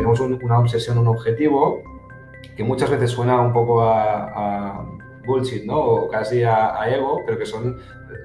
tenemos una obsesión, un objetivo, que muchas veces suena un poco a, bullshit, ¿no? O casi a, ego, pero que son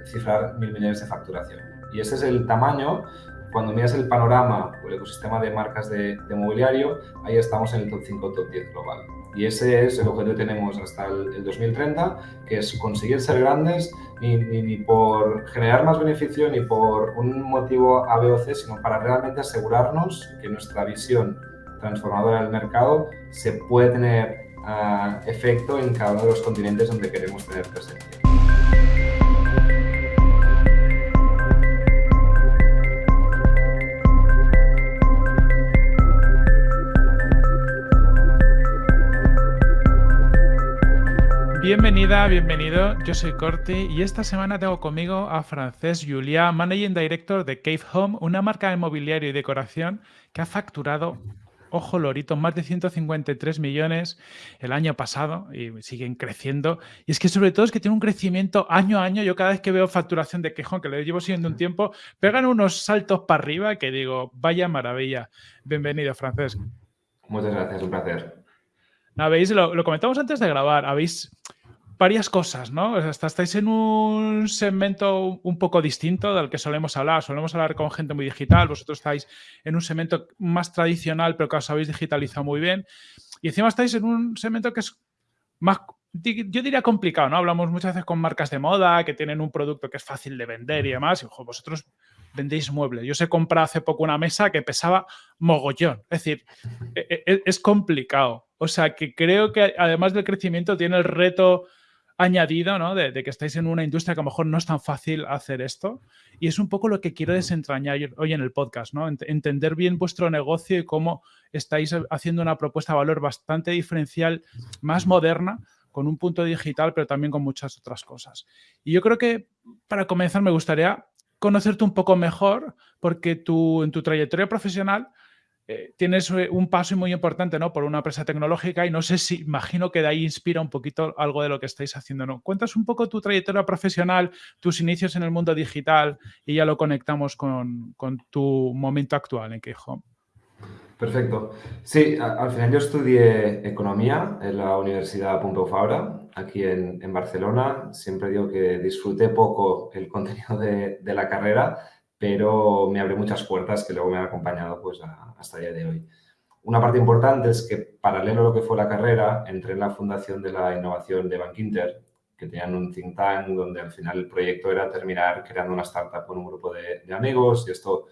cifrar mil millones de facturación. Y ese es el tamaño cuando miras el panorama o el ecosistema de marcas de, mobiliario, ahí estamos en el top 5, top 10 global. Y ese es el objetivo que tenemos hasta el, 2030, que es conseguir ser grandes ni, ni, por generar más beneficio ni por un motivo A, B o C, sino para realmente asegurarnos que nuestra visión transformadora del mercado se puede tener uh, efecto en cada uno de los continentes donde queremos tener presencia. Bienvenida, bienvenido. Yo soy Corti y esta semana tengo conmigo a Francés Juliá, Managing Director de Cave Home, una marca de mobiliario y decoración que ha facturado, ojo lorito, más de 153 millones el año pasado y siguen creciendo. Y es que sobre todo es que tiene un crecimiento año a año. Yo cada vez que veo facturación de Home, que lo llevo siguiendo un tiempo, pegan unos saltos para arriba que digo, vaya maravilla. Bienvenido, Francés. Muchas gracias, un placer. ¿Veis? Lo, lo, comentamos antes de grabar. Habéis varias cosas, ¿no? O sea, estáis en un segmento un poco distinto del que solemos hablar. Solemos hablar con gente muy digital. Vosotros estáis en un segmento más tradicional, pero que os habéis digitalizado muy bien. Y encima estáis en un segmento que es más, yo diría complicado, ¿no? Hablamos muchas veces con marcas de moda que tienen un producto que es fácil de vender y demás. Y ojo, vosotros vendéis muebles. Yo se compré hace poco una mesa que pesaba mogollón. Es decir, e, e, es complicado. O sea, que creo que además del crecimiento tiene el reto añadido, ¿no? De, que estáis en una industria que a lo mejor no es tan fácil hacer esto. Y es un poco lo que quiero desentrañar hoy en el podcast, ¿no? Entender bien vuestro negocio y cómo estáis haciendo una propuesta de valor bastante diferencial, más moderna, con un punto digital, pero también con muchas otras cosas. Y yo creo que para comenzar me gustaría conocerte un poco mejor, porque tú en tu trayectoria profesional eh, tienes eh, un paso muy importante ¿no? por una empresa tecnológica y no sé si, imagino que de ahí inspira un poquito algo de lo que estáis haciendo. ¿no? Cuentas un poco tu trayectoria profesional, tus inicios en el mundo digital y ya lo conectamos con, tu momento actual en Home. Perfecto. Sí, al final yo estudié Economía en la Universidad Pompeu Fabra, aquí en, Barcelona. Siempre digo que disfruté poco el contenido de la carrera, pero me abrió muchas puertas que luego me han acompañado pues, hasta el día de hoy. Una parte importante es que, paralelo a lo que fue la carrera, entré en la Fundación de la Innovación de Bank Inter, que tenían un think tank donde al final el proyecto era terminar creando una startup con un grupo de, de amigos y esto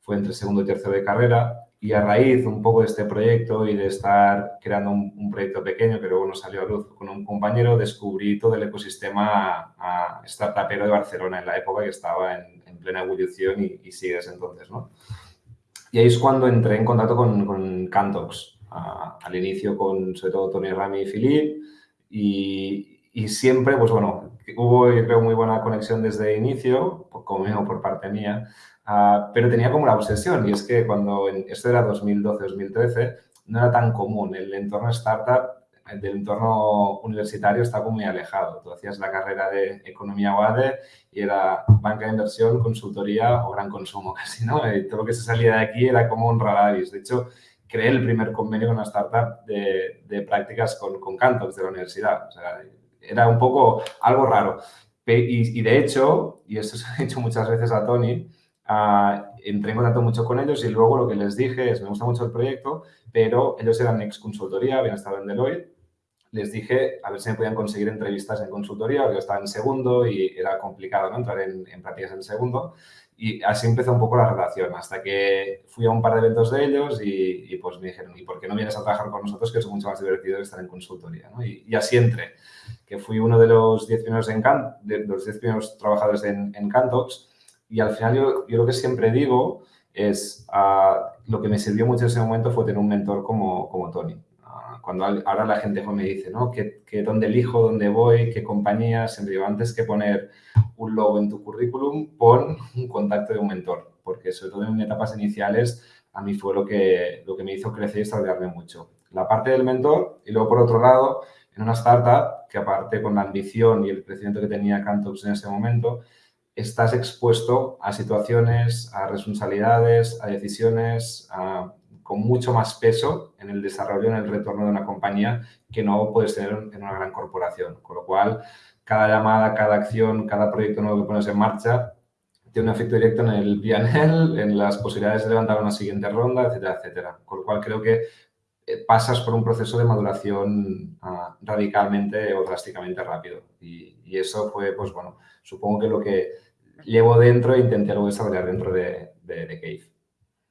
fue entre segundo y tercero de carrera y a raíz un poco de este proyecto y de estar creando un, proyecto pequeño que luego nos salió a luz con un compañero, descubrí todo el ecosistema a, startupero de Barcelona en la época que estaba en, plena evolución y, sigue desde entonces, ¿no? Y ahí es cuando entré en contacto con, con Cantox, al inicio con sobre todo Tony Rami y Philip y, y, siempre, pues bueno, hubo yo creo muy buena conexión desde el inicio, como por parte mía, Ah, pero tenía como la obsesión y es que cuando, esto era 2012-2013, no era tan común. El entorno startup del entorno universitario está como muy alejado. Tú hacías la carrera de economía UADE y era banca de inversión, consultoría o gran consumo casi, ¿no? Y todo lo que se salía de aquí era como un raravis. De hecho, creé el primer convenio con una startup de, de prácticas con, con Cantox de la universidad. O sea, era un poco algo raro. Y, y de hecho, y esto se ha dicho muchas veces a Tony, Uh, entré en contacto mucho con ellos y luego lo que les dije es, me gusta mucho el proyecto, pero ellos eran ex consultoría, habían estado en Deloitte. Les dije a ver si me podían conseguir entrevistas en consultoría, porque yo estaba en segundo y era complicado entrar en, en prácticas en segundo. Y así empezó un poco la relación, hasta que fui a un par de eventos de ellos y, y pues me dijeron, ¿y por qué no vienes a trabajar con nosotros, que es mucho más divertido que estar en consultoría? ¿no? Y, y, así entré, que fui uno de los 10 primeros, en de los diez primeros trabajadores en, en Cantox y al final yo, yo lo que siempre digo es, uh, lo que me sirvió mucho en ese momento fue tener un mentor como, como Tony. Cuando ahora la gente me dice, ¿no? ¿Qué, qué, ¿Dónde elijo? ¿Dónde voy? ¿Qué compañía? Siempre digo, antes que poner un logo en tu currículum, pon un contacto de un mentor. Porque sobre todo en etapas iniciales, a mí fue lo que, lo que me hizo crecer y desarrollarme mucho. La parte del mentor y luego, por otro lado, en una startup que aparte con la ambición y el crecimiento que tenía Cantox en ese momento, estás expuesto a situaciones, a responsabilidades, a decisiones con mucho más peso en el desarrollo, en el retorno de una compañía que no puedes tener en una gran corporación. Con lo cual, cada llamada, cada acción, cada proyecto nuevo que pones en marcha tiene un efecto directo en el PNL, en las posibilidades de levantar una siguiente ronda, etcétera, etcétera. Con lo cual, creo que eh, pasas por un proceso de maduración ah, radicalmente o drásticamente rápido. Y, eso fue, pues bueno, supongo que lo que llevo dentro e intenté luego desarrollar dentro de, de, Cave.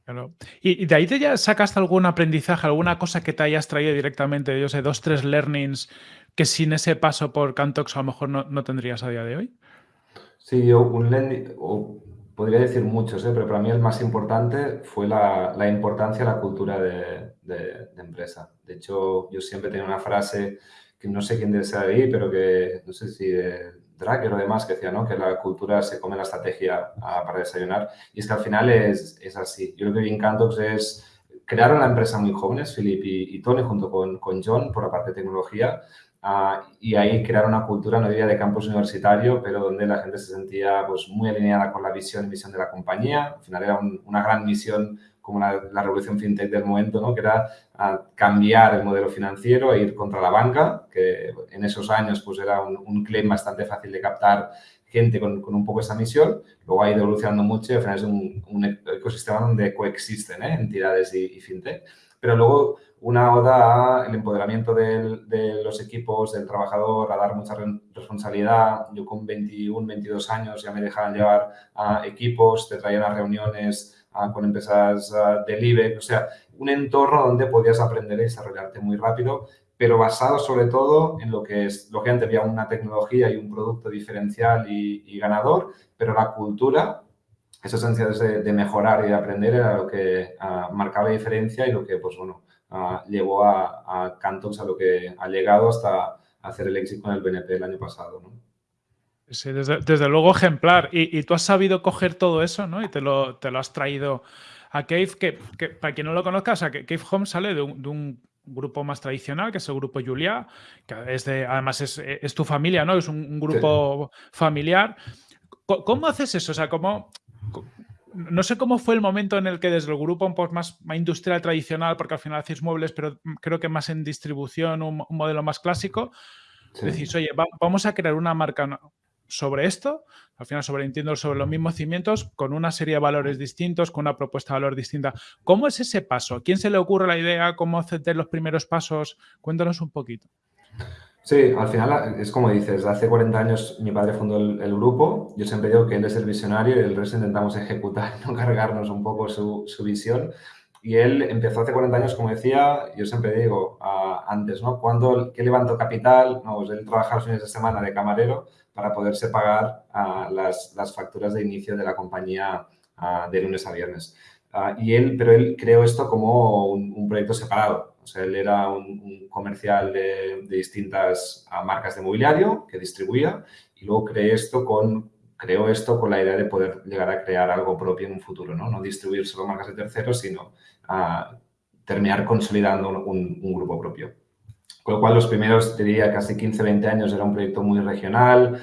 Claro. ¿Y, de ahí te ya sacaste algún aprendizaje, alguna cosa que te hayas traído directamente, yo sé, dos, tres learnings que sin ese paso por Cantox a lo mejor no, tendrías a día de hoy? Sí, yo un learning, podría decir muchos, ¿eh? pero para mí el más importante fue la, la importancia de la cultura de, de, empresa. De hecho, yo siempre tenía una frase que no sé quién desea ahí, pero que no sé si de Dragger o demás, que decía ¿no? que la cultura se come la estrategia ah, para desayunar. Y es que al final es, es así. Yo lo que vi en Cantox es crearon la empresa muy jóvenes, Philip y, Tony, junto con, con, John, por la parte de tecnología, uh, y ahí crearon una cultura, no diría de campus universitario, pero donde la gente se sentía pues, muy alineada con la visión y misión de la compañía. Al final era una gran misión como la, revolución fintech del momento, ¿no? que era cambiar el modelo financiero e ir contra la banca, que en esos años pues, era un, claim bastante fácil de captar gente con, un poco esa misión. Luego ha ido evolucionando mucho y al final es un, ecosistema donde coexisten ¿eh? entidades y, fintech. Pero luego una oda al empoderamiento de los equipos, del trabajador, a dar mucha responsabilidad. Yo con 21, 22 años ya me dejaban llevar a equipos, te traían a reuniones con empresas del IBEX, o sea, un entorno donde podías aprender y desarrollarte muy rápido, pero basado sobre todo en lo que es, lógicamente había una tecnología y un producto diferencial y, ganador, pero la cultura, esas ansiedades de, mejorar y de aprender era lo que uh, marcaba la diferencia y lo que, pues bueno, uh, llevó a, a Cantox a lo que ha llegado hasta hacer el éxito con el BNP el año pasado, ¿no? Sí, desde, luego ejemplar. Y, tú has sabido coger todo eso, ¿no? Y te lo, te lo has traído a Cave, que, que, para quien no lo conozca, o sea, que Cave Home sale de un, grupo más tradicional, que es el grupo Julia, que es de, además es, es, tu familia, ¿no? Es un, grupo familiar. ¿Cómo, haces eso? O sea, ¿cómo, no sé cómo fue el momento en el que desde el grupo un poco más, industrial tradicional, porque al final hacéis muebles, pero creo que más en distribución, un, modelo más clásico, decís, oye, vamos a crear una marca sobre esto, al final sobre entiendo sobre los mismos cimientos, con una serie de valores distintos, con una propuesta de valor distinta. ¿Cómo es ese paso? ¿Quién se le ocurre la idea? ¿Cómo hacer los primeros pasos? Cuéntanos un poquito. Sí, al final es como dices, hace 40 años mi padre fundó el, grupo, yo siempre digo que él es el visionario y el resto intentamos ejecutar, no cargarnos un poco su, su visión. Y él empezó hace 40 años, como decía, yo siempre digo antes, ¿no? ¿Cuándo, ¿Qué levantó capital? No, pues él trabajaba los fines de semana de camarero para poderse pagar las, facturas de inicio de la compañía de lunes a viernes. y él, pero él creó esto como un, proyecto separado. O sea, él era un, comercial de, distintas marcas de mobiliario que distribuía y luego creó esto con creo esto con la idea de poder llegar a crear algo propio en un futuro, ¿no? No distribuir solo marcas de terceros, sino a terminar consolidando un, grupo propio. Con lo cual, los primeros, diría, casi 15, 20 años era un proyecto muy regional,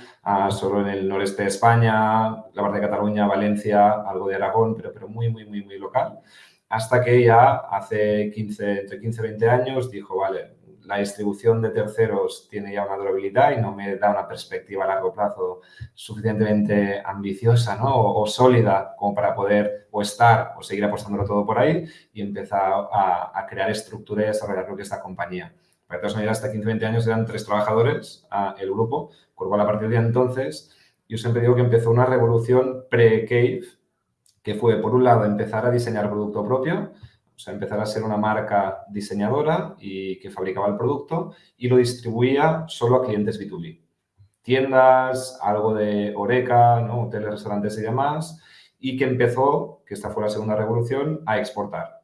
solo en el noreste de España, la parte de Cataluña, Valencia, algo de Aragón, pero, pero muy, muy, muy, muy local. Hasta que ya hace 15, entre 15 20 años dijo, vale, la distribución de terceros tiene ya una durabilidad y no me da una perspectiva a largo plazo suficientemente ambiciosa ¿no? o, sólida como para poder o estar o seguir apostándolo todo por ahí y empezar a, crear estructura y desarrollar lo que es la compañía. Para maneras, hasta 15-20 años eran tres trabajadores el grupo, con lo cual a partir de entonces yo siempre digo que empezó una revolución pre-Cave que fue, por un lado, empezar a diseñar producto propio, o sea, empezar a ser una marca diseñadora y que fabricaba el producto y lo distribuía solo a clientes B2B. Tiendas, algo de Oreca, hoteles, restaurantes y demás, y que empezó, que esta fue la segunda revolución, a exportar.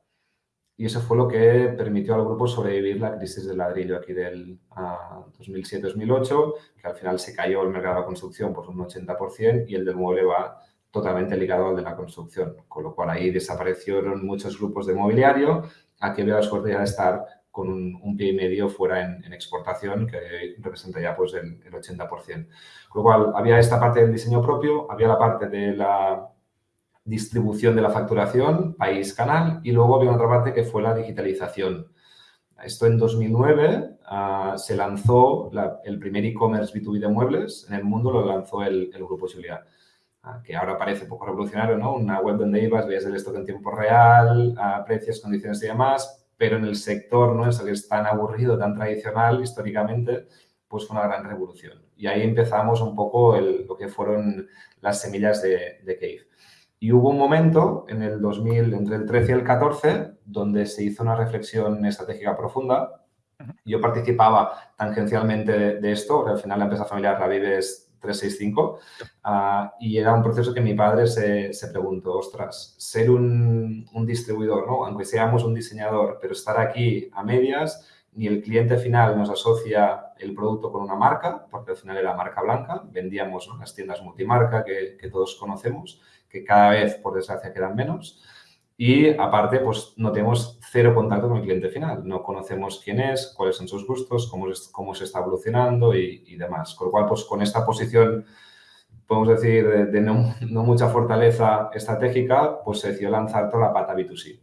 Y eso fue lo que permitió al grupo sobrevivir la crisis del ladrillo aquí del 2007-2008, que al final se cayó el mercado de la construcción por un 80% y el del mueble va totalmente ligado al de la construcción, con lo cual ahí desaparecieron muchos grupos de mobiliario. Aquí veo la suerte de estar con un, pie y medio fuera en, exportación, que representa ya pues el, 80%. Con lo cual, había esta parte del diseño propio, había la parte de la, distribución de la facturación, país, canal, y luego había otra parte que fue la digitalización. Esto en 2009 ah, se lanzó el primer e-commerce B2B de muebles en el mundo, lo lanzó el, Grupo Julia, ah, que ahora parece poco revolucionario, ¿no? Una web donde ibas, veías el stock en tiempo real, a precios, condiciones y demás, pero en el sector nuestro que es tan aburrido, tan tradicional históricamente, pues fue una gran revolución. Y ahí empezamos un poco lo que fueron las semillas de, de Cave. Y hubo un momento en el 2000, entre el 13 y el 14, donde se hizo una reflexión estratégica profunda. Yo participaba tangencialmente de, esto, porque al final la empresa familiar la vives 365, ah, y era un proceso que mi padre se, se preguntó, ostras, ser un, un, distribuidor, ¿no? aunque seamos un diseñador, pero estar aquí a medias, ni el cliente final nos asocia el producto con una marca, porque al final era marca blanca, vendíamos las tiendas multimarca que, que todos conocemos, que cada vez, por desgracia, quedan menos. Y aparte, pues no tenemos cero contacto con el cliente final. No conocemos quién es, cuáles son sus gustos, cómo, cómo se está evolucionando y, demás. Con lo cual, pues con esta posición, podemos decir, de, no, mucha fortaleza estratégica, pues se decidió lanzar toda la pata B2C.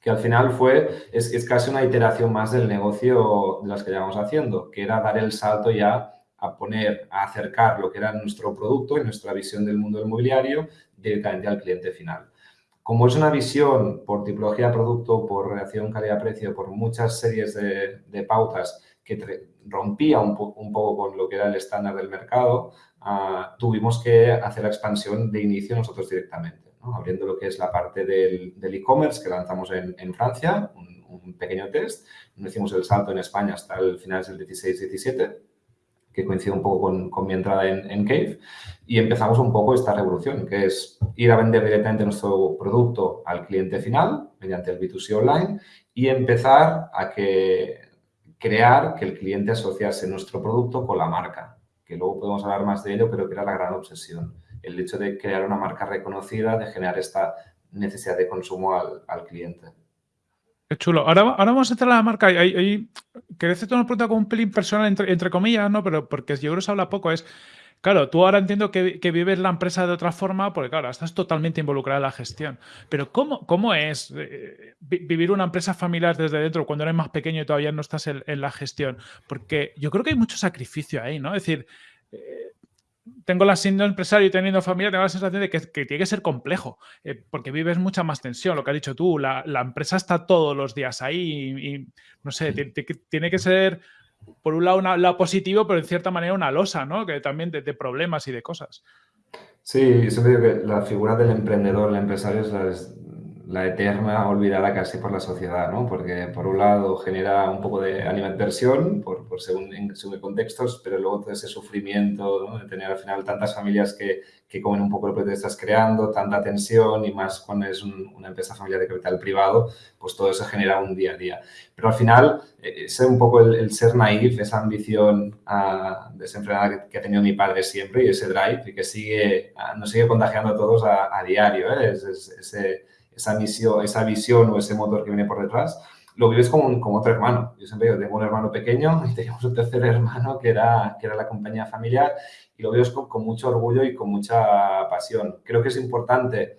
Que al final fue, es, es casi una iteración más del negocio de las que llevamos haciendo, que era dar el salto ya a poner, a acercar lo que era nuestro producto y nuestra visión del mundo del mobiliario directamente al cliente final. Como es una visión por tipología de producto, por relación calidad-precio, por muchas series de, pautas que rompía un, poco con lo que era el estándar del mercado, ah, tuvimos que hacer la expansión de inicio nosotros directamente, abriendo lo que es la parte del e-commerce que lanzamos en, Francia, un, un, pequeño test, no hicimos el salto en España hasta el final del 16-17 que coincide un poco con, mi entrada en, Cave, y empezamos un poco esta revolución, que es ir a vender directamente nuestro producto al cliente final mediante el B2C online y empezar a que, crear que el cliente asociase nuestro producto con la marca, que luego podemos hablar más de ello, pero que era la gran obsesión. El hecho de crear una marca reconocida, de generar esta necesidad de consumo al cliente. Qué chulo. Ahora, ahora vamos a entrar a la marca. Hay, hay, quería hacerte una pregunta con un pelín personal, entre, comillas, ¿no? Pero porque yo creo que se habla poco. Es, claro, tú ahora entiendo que, vives la empresa de otra forma, porque claro, estás totalmente involucrada en la gestión. Pero ¿cómo, cómo es eh, vivir una empresa familiar desde dentro cuando eres más pequeño y todavía no estás en, en la gestión? Porque yo creo que hay mucho sacrificio ahí, ¿no? Es decir, eh, tengo la siendo empresario y teniendo familia, tengo la sensación de que, tiene que ser complejo, eh, porque vives mucha más tensión, lo que has dicho tú, la, empresa está todos los días ahí y, no sé, tiene, que ser, por un lado, un lado positivo, pero en cierta manera una losa, ¿no? Que también de, problemas y de cosas. Sí, siempre digo que la figura del emprendedor, el empresario es la, la eterna olvidada casi por la sociedad, ¿no? Porque por un lado genera un poco de animadversión por, por según, en, según contextos, pero luego todo ese sufrimiento ¿no? de tener al final tantas familias que, que comen un poco lo que te estás creando, tanta tensión y más cuando es una empresa familiar de capital privado, pues todo eso genera un día a día. Pero al final, eh, ese un poco el, ser naif, esa ambición uh, desenfrenada que, ha tenido mi padre siempre y ese drive y que sigue, uh, nos sigue contagiando a todos a, a diario, ¿eh? es, es, ese esa, misión, esa visión o ese motor que viene por detrás, lo vives como, como otro hermano. Yo siempre digo, tengo un hermano pequeño y teníamos un tercer hermano que era, que era la compañía familiar y lo vives con, mucho orgullo y con mucha pasión. Creo que es importante,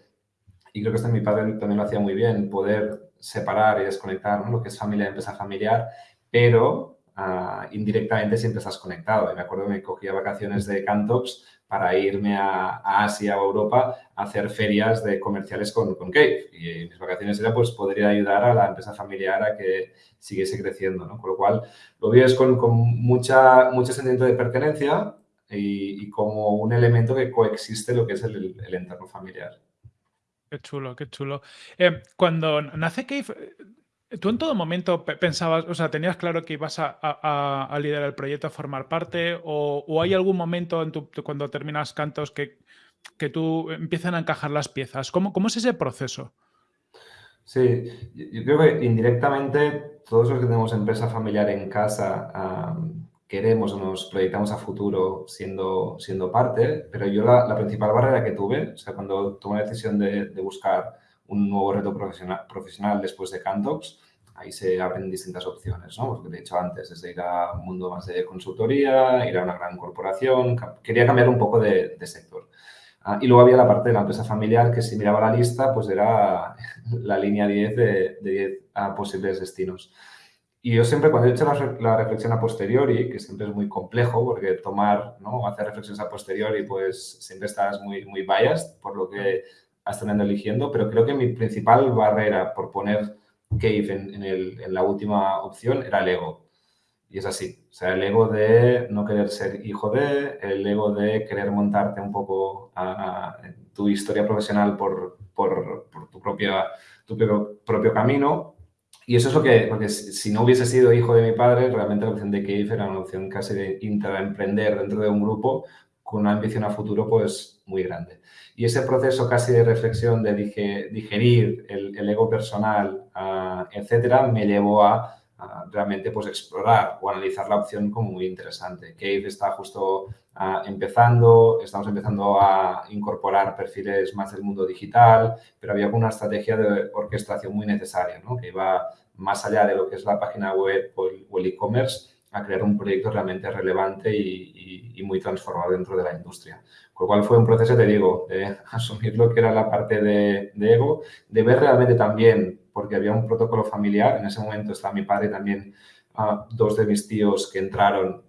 y creo que esto mi padre también lo hacía muy bien, poder separar y desconectar lo que es familia y empresa familiar, pero ah, indirectamente siempre estás conectado. Y me acuerdo que me cogía vacaciones de Cantops para irme a, Asia o Europa a hacer ferias de comerciales con, con Cave. Y mis vacaciones era pues poder ayudar a la empresa familiar a que siguiese creciendo, ¿no? Con lo cual lo vives con, con mucha, mucho sentimiento de pertenencia y, como un elemento que coexiste lo que es el, el entorno familiar. Qué chulo, qué chulo. Eh, cuando nace Cave, ¿Tú en todo momento pensabas, o sea, tenías claro que ibas a, liderar el proyecto, a formar parte? ¿O, hay algún momento en tu, cuando terminas cantos que, que tú empiezan a encajar las piezas? ¿Cómo, cómo es ese proceso? Sí, yo creo que indirectamente todos los que tenemos empresa familiar en casa queremos o nos proyectamos a futuro siendo, siendo parte, pero yo la, principal barrera que tuve, o sea, cuando tomé la decisión de, de buscar un nuevo reto profesional, profesional después de Cantox, ahí se abren distintas opciones, ¿no? Porque de hecho antes, desde ir a un mundo más de consultoría, ir a una gran corporación, quería cambiar un poco de, sector. Ah, y luego había la parte de la empresa familiar que si miraba la lista, pues era la línea 10 de, de 10 a posibles destinos. Y yo siempre, cuando he hecho la, reflexión a posteriori, que siempre es muy complejo, porque tomar, ¿no? hacer reflexiones a posteriori, pues siempre estás muy, muy biased por lo que tenido eligiendo, pero creo que mi principal barrera por poner Cave en, en, la última opción era el ego. Y es así. O sea, el ego de no querer ser hijo de, el ego de querer montarte un poco a, tu historia profesional por, por, por tu, propia, tu propio camino. Y eso es lo que, porque si no hubiese sido hijo de mi padre, realmente la opción de Cave era una opción casi de intraemprender dentro de un grupo con una ambición a futuro pues muy grande. Y ese proceso casi de reflexión, de digerir el, ego personal, uh, etcétera, me llevó a realmente pues, explorar o analizar la opción como muy interesante. Cave está justo ah, empezando, estamos empezando a incorporar perfiles más del mundo digital, pero había una estrategia de orquestación muy necesaria, ¿no? que iba más allá de lo que es la página web o el e-commerce a crear un proyecto realmente relevante y, y, muy transformado dentro de la industria. Con lo cual fue un proceso, te digo, de asumir lo que era la parte de, de ego, de ver realmente también porque había un protocolo familiar. En ese momento estaba mi padre también, uh, dos de mis tíos que entraron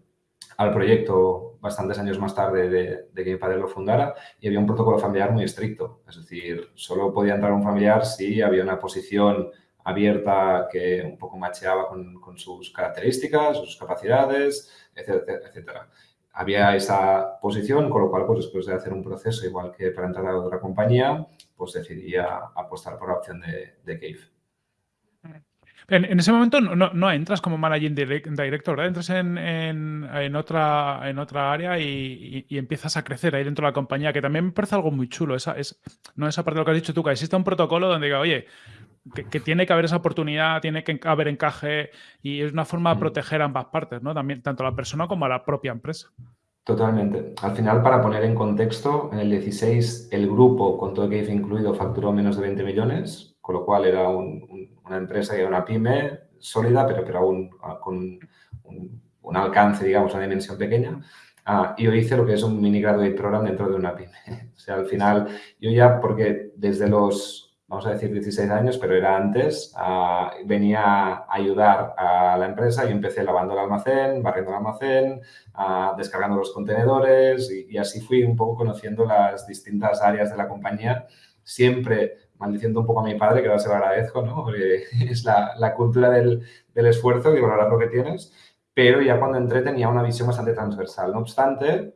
al proyecto bastantes años más tarde de, que mi padre lo fundara y había un protocolo familiar muy estricto. Es decir, solo podía entrar un familiar si había una posición abierta que un poco macheaba con, sus características, sus capacidades, etcétera, etcétera. Había esa posición, con lo cual, pues después de hacer un proceso igual que para entrar a otra compañía, pues decidí apostar por la opción de, de Cave. En, ese momento no, entras como managing director, ¿verdad? Entras en, otra, en otra área y, empiezas a crecer ahí dentro de la compañía, que también me parece algo muy chulo. Esa, es, no esa parte de lo que has dicho tú, que existe un protocolo donde diga, oye, que, tiene que haber esa oportunidad, tiene que haber encaje y es una forma de mm. proteger ambas partes, ¿no? También, tanto a la persona como a la propia empresa. Totalmente. Al final, para poner en contexto, en el 16 el grupo, con todo GAFE incluido, facturó menos de 20 millones, con lo cual era una empresa que era una pyme sólida, pero, pero aún ah, con un, alcance, digamos, una dimensión pequeña. Ah, y yo hice lo que es un mini graduate program dentro de una pyme. o sea, al final, yo ya, porque desde los vamos a decir 16 años, pero era antes, ah, venía a ayudar a la empresa y empecé lavando el almacén, barriendo el almacén, ah, descargando los contenedores y, así fui un poco conociendo las distintas áreas de la compañía, siempre maldiciendo un poco a mi padre, que ahora se lo agradezco, ¿no? Porque es la, la cultura del, del, esfuerzo y valorar lo que tienes, pero ya cuando entré tenía una visión bastante transversal. No obstante,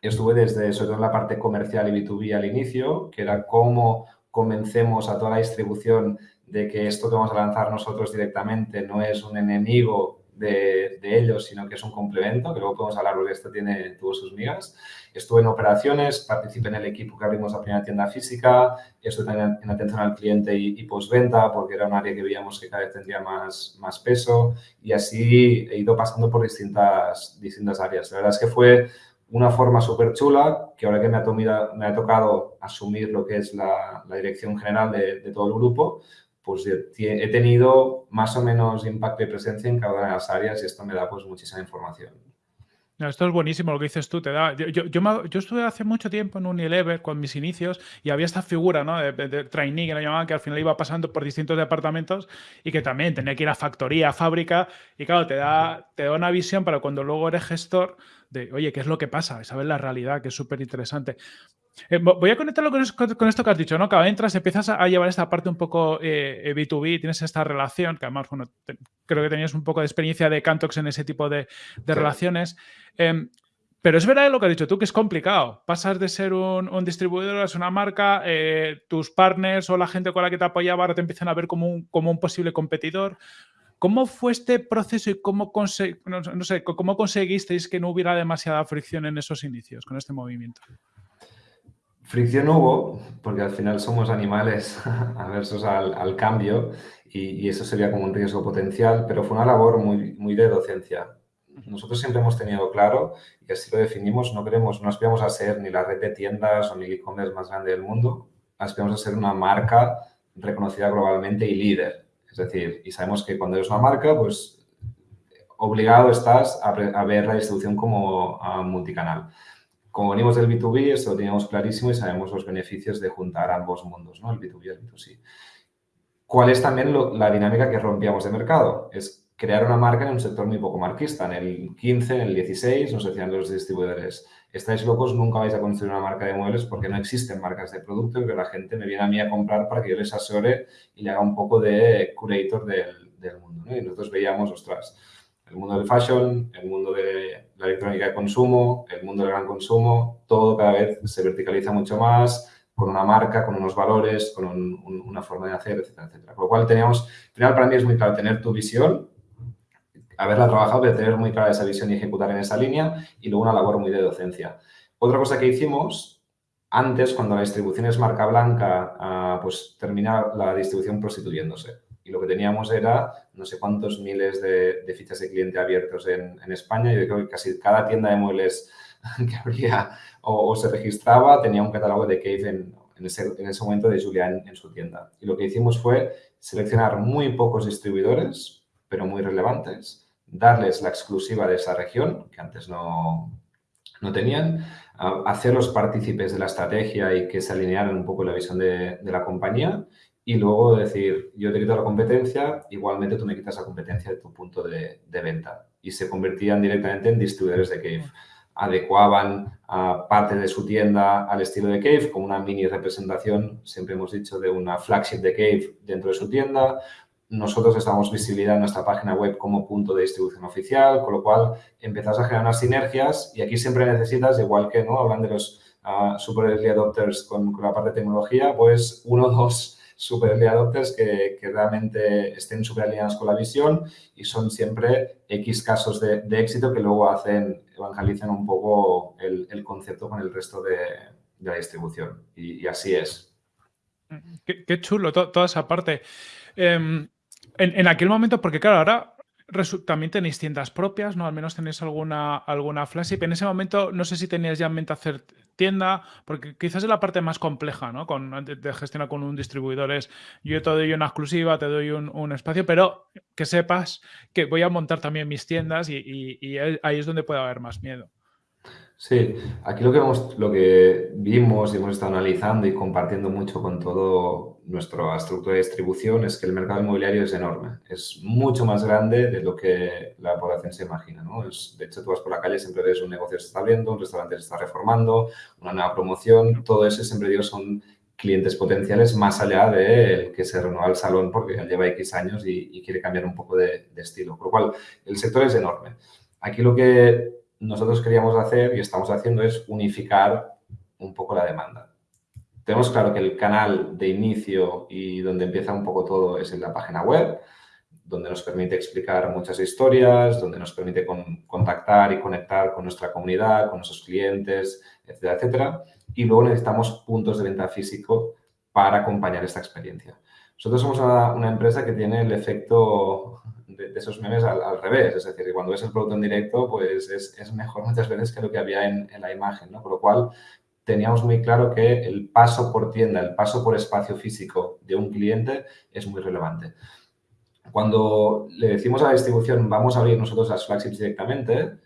estuve desde, sobre todo en la parte comercial y B2B al inicio, que era cómo convencemos a toda la distribución de que esto que vamos a lanzar nosotros directamente no es un enemigo de, ellos, sino que es un complemento, que luego podemos hablar porque esto tiene, tuvo sus migas. Estuve en operaciones, participé en el equipo que abrimos la primera tienda física, estuve también en atención al cliente y, y postventa, porque era un área que veíamos que cada vez tendría más, más peso y así he ido pasando por distintas, distintas áreas. La verdad es que fue una forma súper chula, que ahora que me ha, tocado asumir lo que es la, dirección general de, todo el grupo, pues he tenido más o menos impacto y presencia en cada una de las áreas y esto me da pues muchísima información. Esto es buenísimo lo que dices tú, te da. Yo, yo, estuve hace mucho tiempo en Unilever con mis inicios y había esta figura ¿no? de, trainee que lo llamaban, que al final iba pasando por distintos departamentos y que también tenía que ir a factoría, a fábrica y claro, te da, te da una visión para cuando luego eres gestor de, oye, ¿qué es lo que pasa? Saber la realidad, que es súper interesante. Eh, voy a conectarlo con, esto que has dicho, ¿no? Cada entras, empiezas a, llevar esta parte un poco B2B, eh, tienes esta relación, que además, bueno, creo que tenías un poco de experiencia de Cantox en ese tipo de, relaciones. Em, pero es verdad lo que has dicho tú, que es complicado. Pasas de ser un, distribuidor a ser una marca, eh, tus partners o la gente con la que te apoyaba ahora te empiezan a ver como un, como un posible competidor. ¿Cómo fue este proceso y cómo, no, sé, cómo conseguisteis que no hubiera demasiada fricción en esos inicios con este movimiento? Fricción hubo, porque al final somos animales aversos al, al cambio y, y, eso sería como un riesgo potencial, pero fue una labor muy, muy de docencia. Nosotros siempre hemos tenido claro, y así lo definimos, no queremos, no aspiramos a ser ni la red de tiendas o ni el e-commerce más grande del mundo, aspiramos a ser una marca reconocida globalmente y líder. Es decir, y sabemos que cuando eres una marca, pues obligado estás a, ver la distribución como multicanal. Como venimos del B2B, esto lo teníamos clarísimo y sabemos los beneficios de juntar ambos mundos, ¿no? el B2B y el B2C. ¿Cuál es también la dinámica que rompíamos de mercado? Es crear una marca en un sector muy poco marquista. En el 15, en el 16 nos decían los distribuidores, estáis locos, nunca vais a construir una marca de muebles porque no existen marcas de producto y que la gente me viene a mí a comprar para que yo les asesore y le haga un poco de curator del, mundo. Y nosotros veíamos, ostras, el mundo del fashion, el mundo de la electrónica de consumo, el mundo del gran consumo, todo cada vez se verticaliza mucho más, con una marca, con unos valores, con una forma de hacer, etcétera, etcétera. Por lo cual teníamos, al final para mí es muy claro tener tu visión, haberla trabajado, pero tener muy clara esa visión y ejecutar en esa línea y luego una labor muy de docencia. Otra cosa que hicimos, antes cuando la distribución es marca blanca, ah, pues termina la distribución prostituyéndose y lo que teníamos era no sé cuántos miles de, fichas de cliente abiertos en, España. Yo creo que casi cada tienda de muebles que abría o, se registraba tenía un catálogo de Cave en, ese, momento de Julián en su tienda. Y lo que hicimos fue seleccionar muy pocos distribuidores, pero muy relevantes, darles la exclusiva de esa región, que antes no, no tenían, hacerlos partícipes de la estrategia y que se alinearan un poco la visión de la compañía y luego decir, yo te quito la competencia, igualmente tú me quitas la competencia de tu punto de, venta. Y se convertían directamente en distribuidores de Cave. Adecuaban a parte de su tienda al estilo de Cave, como una mini representación, siempre hemos dicho, de una flagship de Cave dentro de su tienda. Nosotros estamos visibilidad en nuestra página web como punto de distribución oficial, con lo cual empiezas a generar unas sinergias y aquí siempre necesitas, igual que no hablan de los uh, super early adopters con, con la parte de tecnología, pues uno o dos super adopters que, realmente estén súper alineados con la visión y son siempre X casos de, éxito que luego hacen, evangelizan un poco el, concepto con el resto de, la distribución. Y, así es. Qué, chulo toda esa parte. Em, en, en, aquel momento, porque claro, ahora también tenéis tiendas propias, ¿no? Al menos tenéis alguna, alguna flagship. En ese momento, no sé si tenías ya en mente hacer tienda, porque quizás es la parte más compleja, ¿no? Con, de, gestionar con un distribuidor es, yo te doy una exclusiva, te doy un, espacio, pero que sepas que voy a montar también mis tiendas y ahí es donde puede haber más miedo. Sí, aquí lo que, lo que vimos y hemos estado analizando y compartiendo mucho con todo nuestra estructura de distribución es que el mercado inmobiliario es enorme. Es mucho más grande de lo que la población se imagina. ¿no? de hecho, tú vas por la calle, siempre ves un negocio que se está abriendo, un restaurante se está reformando, una nueva promoción. Todo eso, siempre digo, son clientes potenciales más allá del que se renueva el salón porque ya lleva X años y, quiere cambiar un poco de, de estilo. Por lo cual, el sector es enorme. Aquí lo que nosotros queríamos hacer y estamos haciendo es unificar un poco la demanda. Tenemos claro que el canal de inicio y donde empieza un poco todo es en la página web, donde nos permite explicar muchas historias, donde nos permite contactar y conectar con nuestra comunidad, con nuestros clientes, etcétera, etcétera. Y luego necesitamos puntos de venta físico para acompañar esta experiencia. Nosotros somos una empresa que tiene el efecto de, esos memes al, revés. Es decir, cuando ves el producto en directo, pues es, mejor muchas veces que lo que había en, la imagen, ¿no? Por lo cual, teníamos muy claro que el paso por tienda, el paso por espacio físico de un cliente es muy relevante. Cuando le decimos a la distribución, vamos a abrir nosotros las flagships directamente,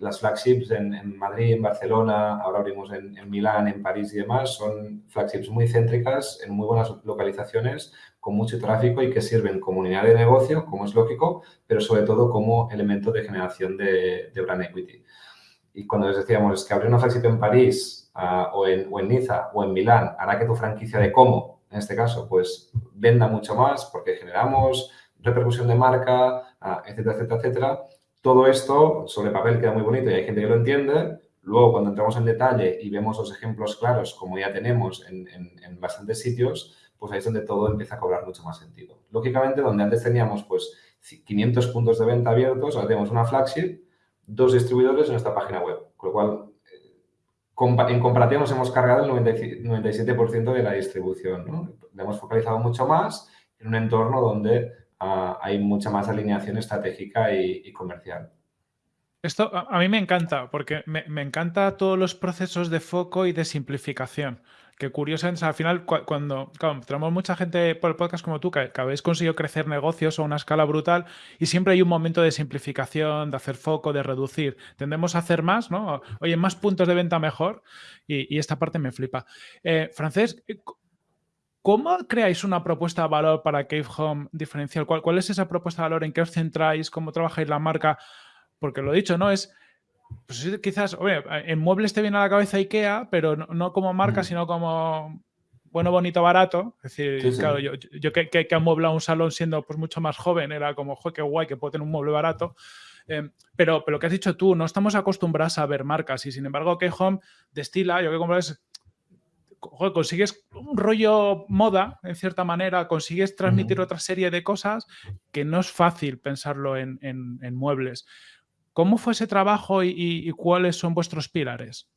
las flagships en, Madrid, en Barcelona, ahora abrimos en, Milán, en París y demás, son flagships muy céntricas, en muy buenas localizaciones, con mucho tráfico y que sirven como unidad de negocio, como es lógico, pero sobre todo como elemento de generación de, brand equity. Y cuando les decíamos que abrir una flagship en París ah, o, en, o en Niza o en Milán hará que tu franquicia de Como, en este caso, pues venda mucho más porque generamos repercusión de marca, ah, etcétera, etcétera, etcétera. Todo esto sobre papel queda muy bonito y hay gente que lo entiende. Luego, cuando entramos en detalle y vemos los ejemplos claros, como ya tenemos en, en bastantes sitios, pues ahí es donde todo empieza a cobrar mucho más sentido. Lógicamente, donde antes teníamos pues 500 puntos de venta abiertos, ahora tenemos una flagship, dos distribuidores en nuestra página web, con lo cual eh, en comparativa nos hemos cargado el 97% de la distribución. ¿no? Le hemos focalizado mucho más en un entorno donde hay mucha más alineación estratégica y, comercial. Esto a, mí me encanta, porque me, me encanta todos los procesos de foco y de simplificación que curioso al final cuando, claro, tenemos mucha gente por el podcast como tú que, habéis conseguido crecer negocios a una escala brutal y siempre hay un momento de simplificación, de hacer foco, de reducir. Tendemos a hacer más, ¿no? Oye, más puntos de venta mejor y, esta parte me flipa. Eh, Francés, ¿Cómo creáis una propuesta de valor para Cave Home diferencial? ¿Cuál, ¿Cuál, es esa propuesta de valor? ¿En qué os centráis? ¿Cómo trabajáis la marca? Porque lo dicho, ¿no? Es pues quizás, oye, en muebles te viene a la cabeza IKEA, pero no, como marca, sino como bueno, bonito, barato. Es decir, claro, yo, yo que, que, que amueblado un salón siendo pues mucho más joven, era como, joder, qué guay que puedo tener un mueble barato. Em, pero, pero lo que has dicho tú, no estamos acostumbrados a ver marcas y sin embargo que Home destila, yo que compro es, joder, consigues un rollo moda, en cierta manera, consigues transmitir otra serie de cosas que no es fácil pensarlo en, en, en muebles. ¿Cómo fue ese trabajo y, cuáles son vuestros pilares?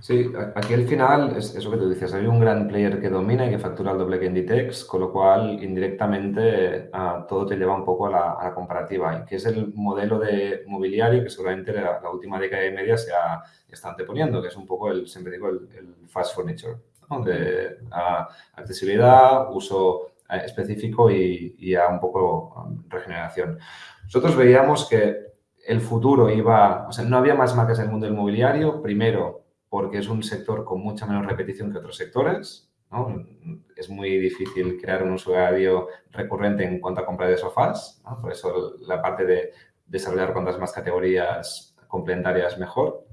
Sí, aquí al final es eso que tú dices, hay un gran player que domina y que factura el doble que Inditex, con lo cual indirectamente ah, todo te lleva un poco a la, comparativa, y que es el modelo de mobiliario que seguramente la, la última década y media se ha, está anteponiendo, que es un poco, el, siempre digo, el, fast furniture, de ah, accesibilidad, uso eh, específico y, y a un poco um, regeneración. Nosotros veíamos que el futuro iba, o sea, no había más marcas en el mundo del mobiliario, primero porque es un sector con mucha menos repetición que otros sectores, ¿no? Es muy difícil crear un usuario recurrente en cuanto a compra de sofás, ¿no? por eso la parte de desarrollar cuantas más categorías complementarias mejor.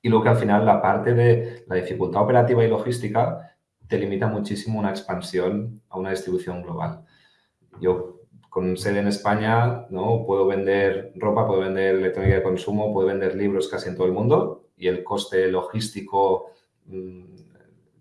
Y luego que al final la parte de la dificultad operativa y logística te limita muchísimo una expansión a una distribución global. Yo con sede en España, ¿no? Puedo vender ropa, puedo vender electrónica de consumo, puedo vender libros casi en todo el mundo y el coste logístico, mm,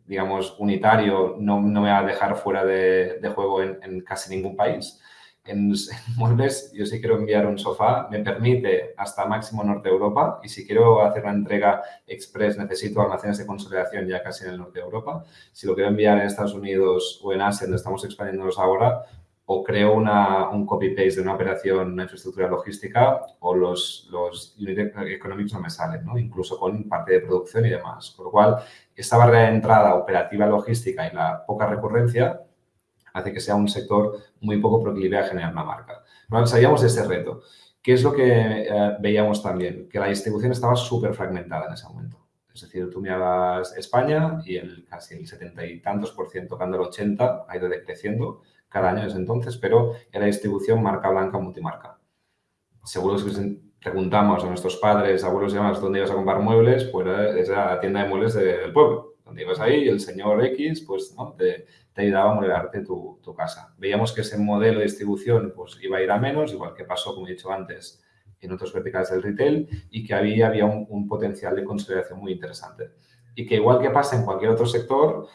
digamos, unitario no, no, me va a dejar fuera de, de juego en, en, casi ningún país. En, en, muebles, yo si quiero enviar un sofá, me permite hasta máximo Norte Europa y si quiero hacer una entrega express necesito almacenes de consolidación ya casi en el Norte de Europa. Si lo quiero enviar en Estados Unidos o en Asia, donde estamos expandiéndonos ahora, o creo una, un copy-paste de una operación, una infraestructura logística, o los, los unit economics no me salen, ¿no? incluso con parte de producción y demás. Con lo cual, esta barrera de entrada operativa logística y la poca recurrencia hace que sea un sector muy poco proclive a generar una marca. Bueno, sabíamos de ese reto. ¿Qué es lo que eh, veíamos también? Que la distribución estaba súper fragmentada en ese momento. Es decir, tú mirabas España y el, casi el 70 y tantos por ciento, tocando el 80, ha ido decreciendo cada año desde entonces, pero era distribución marca blanca, multimarca. Seguro que preguntamos a nuestros padres, abuelos y demás, dónde ibas a comprar muebles, pues era la tienda de muebles del pueblo. Donde ibas ahí y el señor X pues, ¿no? te, te ayudaba a modelarte tu, tu, casa. Veíamos que ese modelo de distribución pues, iba a ir a menos, igual que pasó, como he dicho antes, en otros verticales del retail y que había, había un, un potencial de consolidación muy interesante. Y que igual que pasa en cualquier otro sector,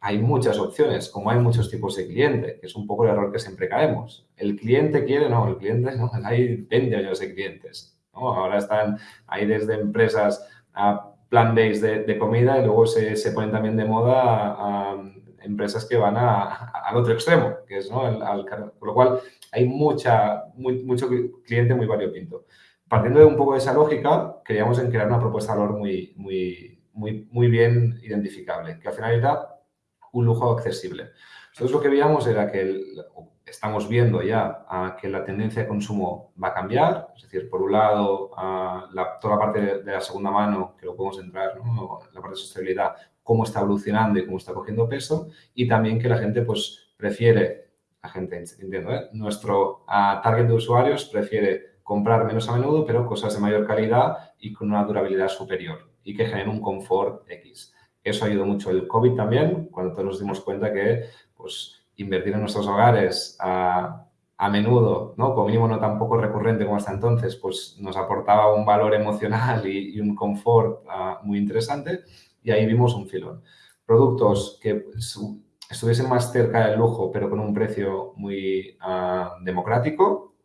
hay muchas opciones, como hay muchos tipos de cliente, que es un poco el error que siempre caemos. El cliente quiere, no, el cliente no, hay 20 años de clientes. Ahora están ahí desde empresas a plan-based de, comida y luego se, se, ponen también de moda a, empresas que van a, al otro extremo, que es ¿no? al, al, con lo cual hay mucha, mucho cliente muy variopinto. Partiendo de un poco de esa lógica, queríamos en crear una propuesta de valor muy, muy, muy, muy bien identificable, que al final un lujo accesible. Nosotros lo que veíamos era que el, estamos viendo ya que la tendencia de consumo va a cambiar, es decir, por un lado, la, toda la parte de, la segunda mano, que lo podemos entrar, ¿no? la parte de sostenibilidad, cómo está evolucionando y cómo está cogiendo peso, y también que la gente pues prefiere, la gente, entiendo, ¿eh? nuestro target de usuarios prefiere comprar menos a menudo, pero cosas de mayor calidad y con una durabilidad superior y que generen un confort X. Eso ayudó mucho el COVID también, cuando todos nos dimos cuenta que pues, invertir en nuestros hogares a, a menudo, ¿no? como mínimo no tan poco recurrente como hasta entonces, pues nos aportaba un valor emocional y, un confort uh, muy interesante y ahí vimos un filón. Productos que estuviesen más cerca del lujo, pero con un precio muy uh, democrático,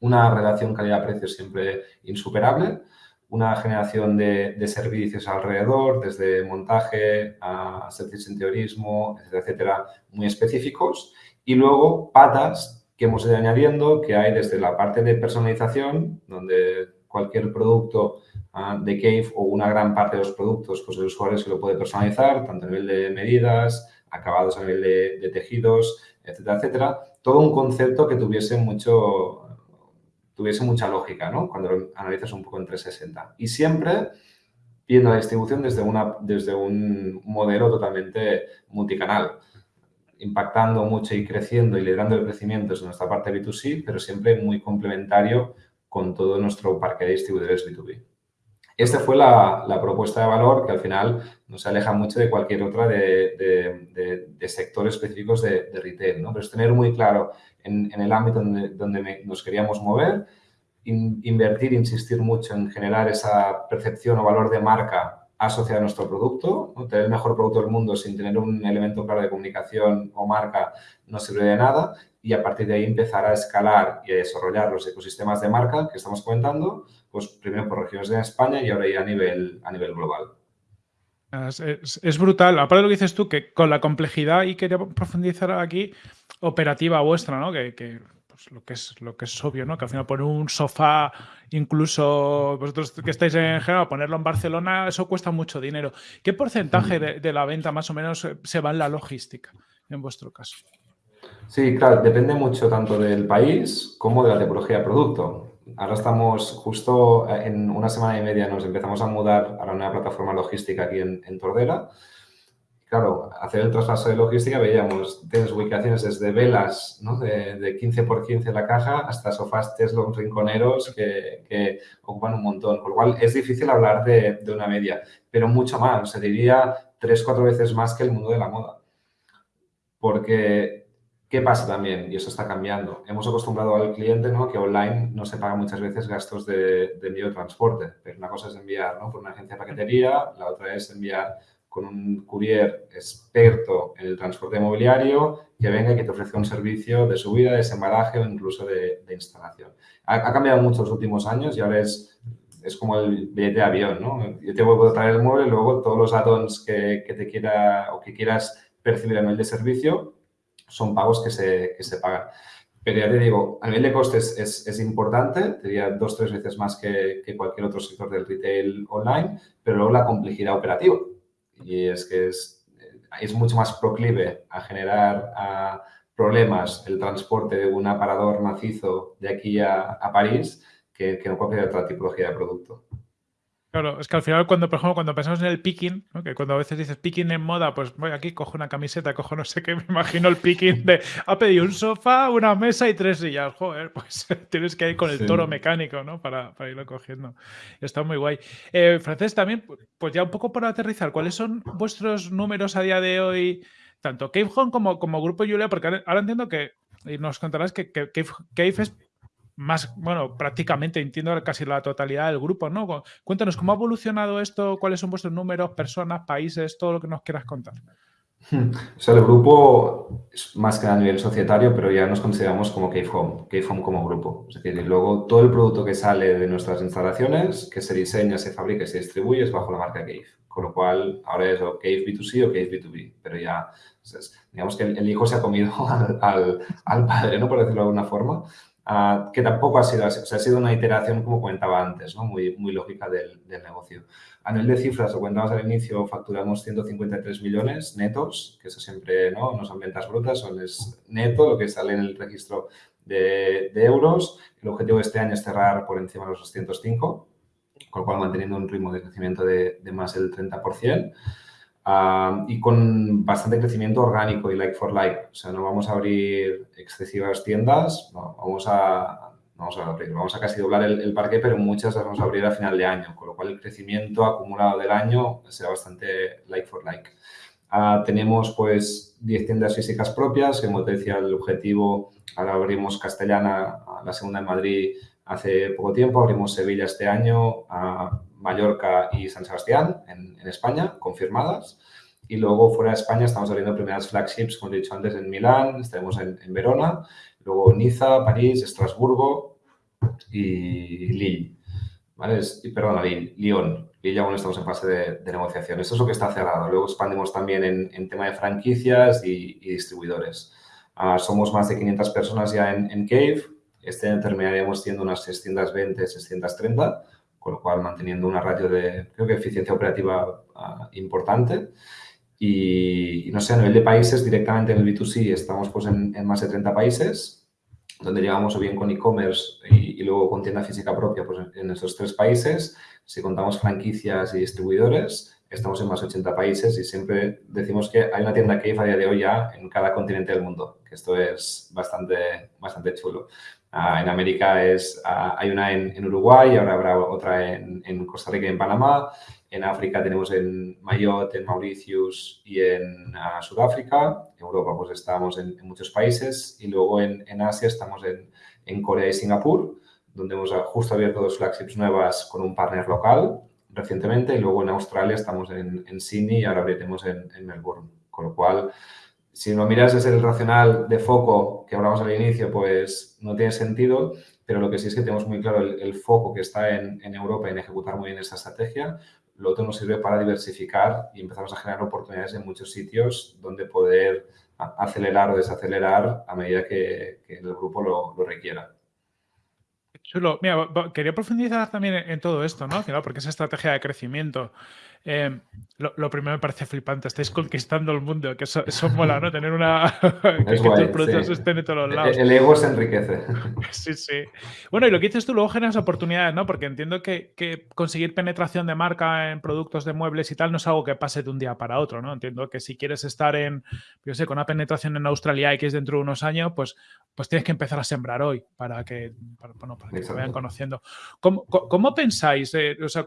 una relación calidad-precio siempre insuperable, una generación de, de, servicios alrededor, desde montaje a servicios interiorismo, etcétera, etcétera, muy específicos. Y luego patas que hemos ido añadiendo, que hay desde la parte de personalización, donde cualquier producto ah, de Cave o una gran parte de los productos, pues el usuario se lo puede personalizar, tanto a nivel de medidas, acabados a nivel de, tejidos, etcétera, etcétera. Todo un concepto que tuviese mucho tuviese mucha lógica, ¿no? Cuando analizas un poco en 360. Y siempre viendo la distribución desde, una, desde un modelo totalmente multicanal, impactando mucho y creciendo y liderando el crecimiento desde nuestra parte B2C, pero siempre muy complementario con todo nuestro parque de distribuidores B2B. Esta fue la, propuesta de valor que al final nos aleja mucho de cualquier otra de, sectores específicos de, retail. ¿no? Pero es tener muy claro en, el ámbito donde, donde nos queríamos mover, invertir, insistir mucho en generar esa percepción o valor de marca asociada a nuestro producto. Tener el mejor producto del mundo sin tener un elemento claro de comunicación o marca no sirve de nada y a partir de ahí empezar a escalar y a desarrollar los ecosistemas de marca que estamos comentando, pues primero por regiones de España y ahora ya a nivel, a nivel global. Es, brutal. Aparte de lo que dices tú, que con la complejidad, y quería profundizar aquí, operativa vuestra, ¿no? Que, pues, lo que es lo que es obvio, ¿no? Que al final poner un sofá, incluso vosotros que estáis en Génova, ponerlo en Barcelona, eso cuesta mucho dinero. ¿Qué porcentaje de, de la venta más o menos se va en la logística en vuestro caso? Sí, claro, depende mucho tanto del país como de la tipología de producto. Ahora estamos justo eh, en una semana y media nos empezamos a mudar a la nueva plataforma logística aquí en, Tordera. Claro, hacer el traspaso de logística veíamos, tienes ubicaciones desde velas ¿no? de, 15 por 15 la caja hasta sofás Tesla rinconeros que, ocupan un montón. Por lo cual es difícil hablar de, de una media, pero mucho más, se diría tres, cuatro veces más que el mundo de la moda. Porque ¿Qué pasa también? Y eso está cambiando. Hemos acostumbrado al cliente ¿no? que online no se paga muchas veces gastos de, envío de transporte. Pero una cosa es enviar ¿no? por una agencia de paquetería, la otra es enviar con un courier experto en el transporte mobiliario que venga y que te ofrezca un servicio de subida, desembalaje o incluso de, instalación. Ha, cambiado mucho los últimos años y ahora es, es como el billete de avión. ¿no? Yo te voy a traer el mueble y luego todos los add-ons que, que, te quiera o que quieras percibir a nivel de servicio son pagos que se, que se pagan. Pero ya te digo, a nivel de costes es, es importante, diría dos tres veces más que, que, cualquier otro sector del retail online, pero luego la complejidad operativa. Y es que es, es mucho más proclive a generar problemas el transporte de un aparador macizo de aquí a, a París que, que no cualquier otra tipología de producto. Claro, es que al final cuando, por ejemplo, cuando pensamos en el picking, que cuando a veces dices picking en moda, pues voy aquí, cojo una camiseta, cojo no sé qué, me imagino el picking de ha pedido un sofá, una mesa y tres sillas. Joder, pues tienes que ir con el toro mecánico, ¿no? Para, para, irlo cogiendo. Está muy guay. Eh, Francés, también, pues ya un poco por aterrizar, ¿cuáles son vuestros números a día de hoy, tanto Cave Home como, como Grupo Julia? Porque ahora entiendo que, y nos contarás que, que Cave es más, bueno, prácticamente entiendo casi la totalidad del grupo, ¿no? Cuéntanos, ¿cómo ha evolucionado esto? ¿Cuáles son vuestros números, personas, países, todo lo que nos quieras contar? O sea, el grupo es más que a nivel societario, pero ya nos consideramos como Cave Home, Cave Home como grupo. Es decir, luego todo el producto que sale de nuestras instalaciones, que se diseña, se fabrica y se distribuye es bajo la marca Cave. Con lo cual, ahora es o Cave B2C o Cave B2B, pero ya, digamos que el, hijo se ha comido al, al, padre, ¿no? Por decirlo de alguna forma. Ah, que tampoco ha sido así. O sea, ha sido una iteración, como comentaba antes, ¿no? muy, muy lógica del, del, negocio. A nivel de cifras, lo comentabas al inicio, facturamos 153 millones netos, que eso siempre ¿no? no son ventas brutas, son es neto, lo que sale en el registro de, de, euros. El objetivo de este año es cerrar por encima de los 205, con lo cual manteniendo un ritmo de crecimiento de, de más del 30% y con bastante crecimiento orgánico y like for like. O sea, no vamos a abrir excesivas tiendas, vamos a, vamos a abrir, vamos a casi doblar el, parque, pero muchas las vamos a abrir a final de año, con lo cual el crecimiento acumulado del año será bastante like for like. Ah, tenemos pues 10 tiendas físicas propias, como te decía, el objetivo, ahora abrimos Castellana, la segunda en Madrid hace poco tiempo, abrimos Sevilla este año, a Mallorca y San Sebastián en, España, confirmadas. Y luego fuera de España estamos abriendo primeras flagships, como he dicho antes, en Milán, estaremos en, Verona, luego Niza, París, Estrasburgo y Lille. ¿Vale? perdón, Lille, Lyon. Lille aún estamos en fase de, negociación. Esto es lo que está cerrado. Luego expandimos también en, tema de franquicias y, distribuidores. Ah, somos más de 500 personas ya en, Cave. Este año terminaríamos siendo unas 620, 630 con lo cual manteniendo una ratio de, creo que eficiencia operativa ah, importante. Y, no sé, a nivel de países, directamente en el B2C estamos pues en, más de 30 países, donde llegamos o bien con e-commerce y, luego con tienda física propia pues en, esos tres países. Si contamos franquicias y distribuidores, estamos en más de 80 países y siempre decimos que hay una tienda Cave a día de hoy ya en cada continente del mundo, que esto es bastante, bastante chulo. Ah, en América es, ah, hay una en, Uruguay, ahora habrá otra en, en, Costa Rica y en Panamá. En África tenemos en Mayotte, en Mauritius y en ah, Sudáfrica. En Europa pues estamos en, muchos países y luego en, Asia estamos en, Corea y Singapur, donde hemos justo abierto dos flagships nuevas con un partner local recientemente y luego en Australia estamos en, Sydney y ahora abriremos en, Melbourne. Con lo cual, si lo miras desde el racional de foco que hablamos al inicio, pues no tiene sentido, pero lo que sí es que tenemos muy claro el, foco que está en, Europa en ejecutar muy bien esa estrategia. Lo otro nos sirve para diversificar y empezamos a generar oportunidades en muchos sitios donde poder acelerar o desacelerar a medida que, el grupo lo, requiera. Chulo. Mira, quería profundizar también en, todo esto, ¿no? porque es estrategia de crecimiento. Em, lo, primero me parece flipante, estáis conquistando el mundo, que eso, mola, ¿no? Tener una... que, tus productos estén en todos lados. El ego se enriquece. Sí, sí. Bueno, y lo que dices tú, luego generas oportunidades, ¿no? Porque entiendo que, conseguir penetración de marca en productos de muebles y tal no es algo que pase de un día para otro, ¿no? Entiendo que si quieres estar en, yo sé, con una penetración en Australia y que es dentro de unos años, pues, pues tienes que empezar a sembrar hoy para que, bueno, para que te vayan conociendo. ¿Cómo, cómo pensáis? Eh, o sea,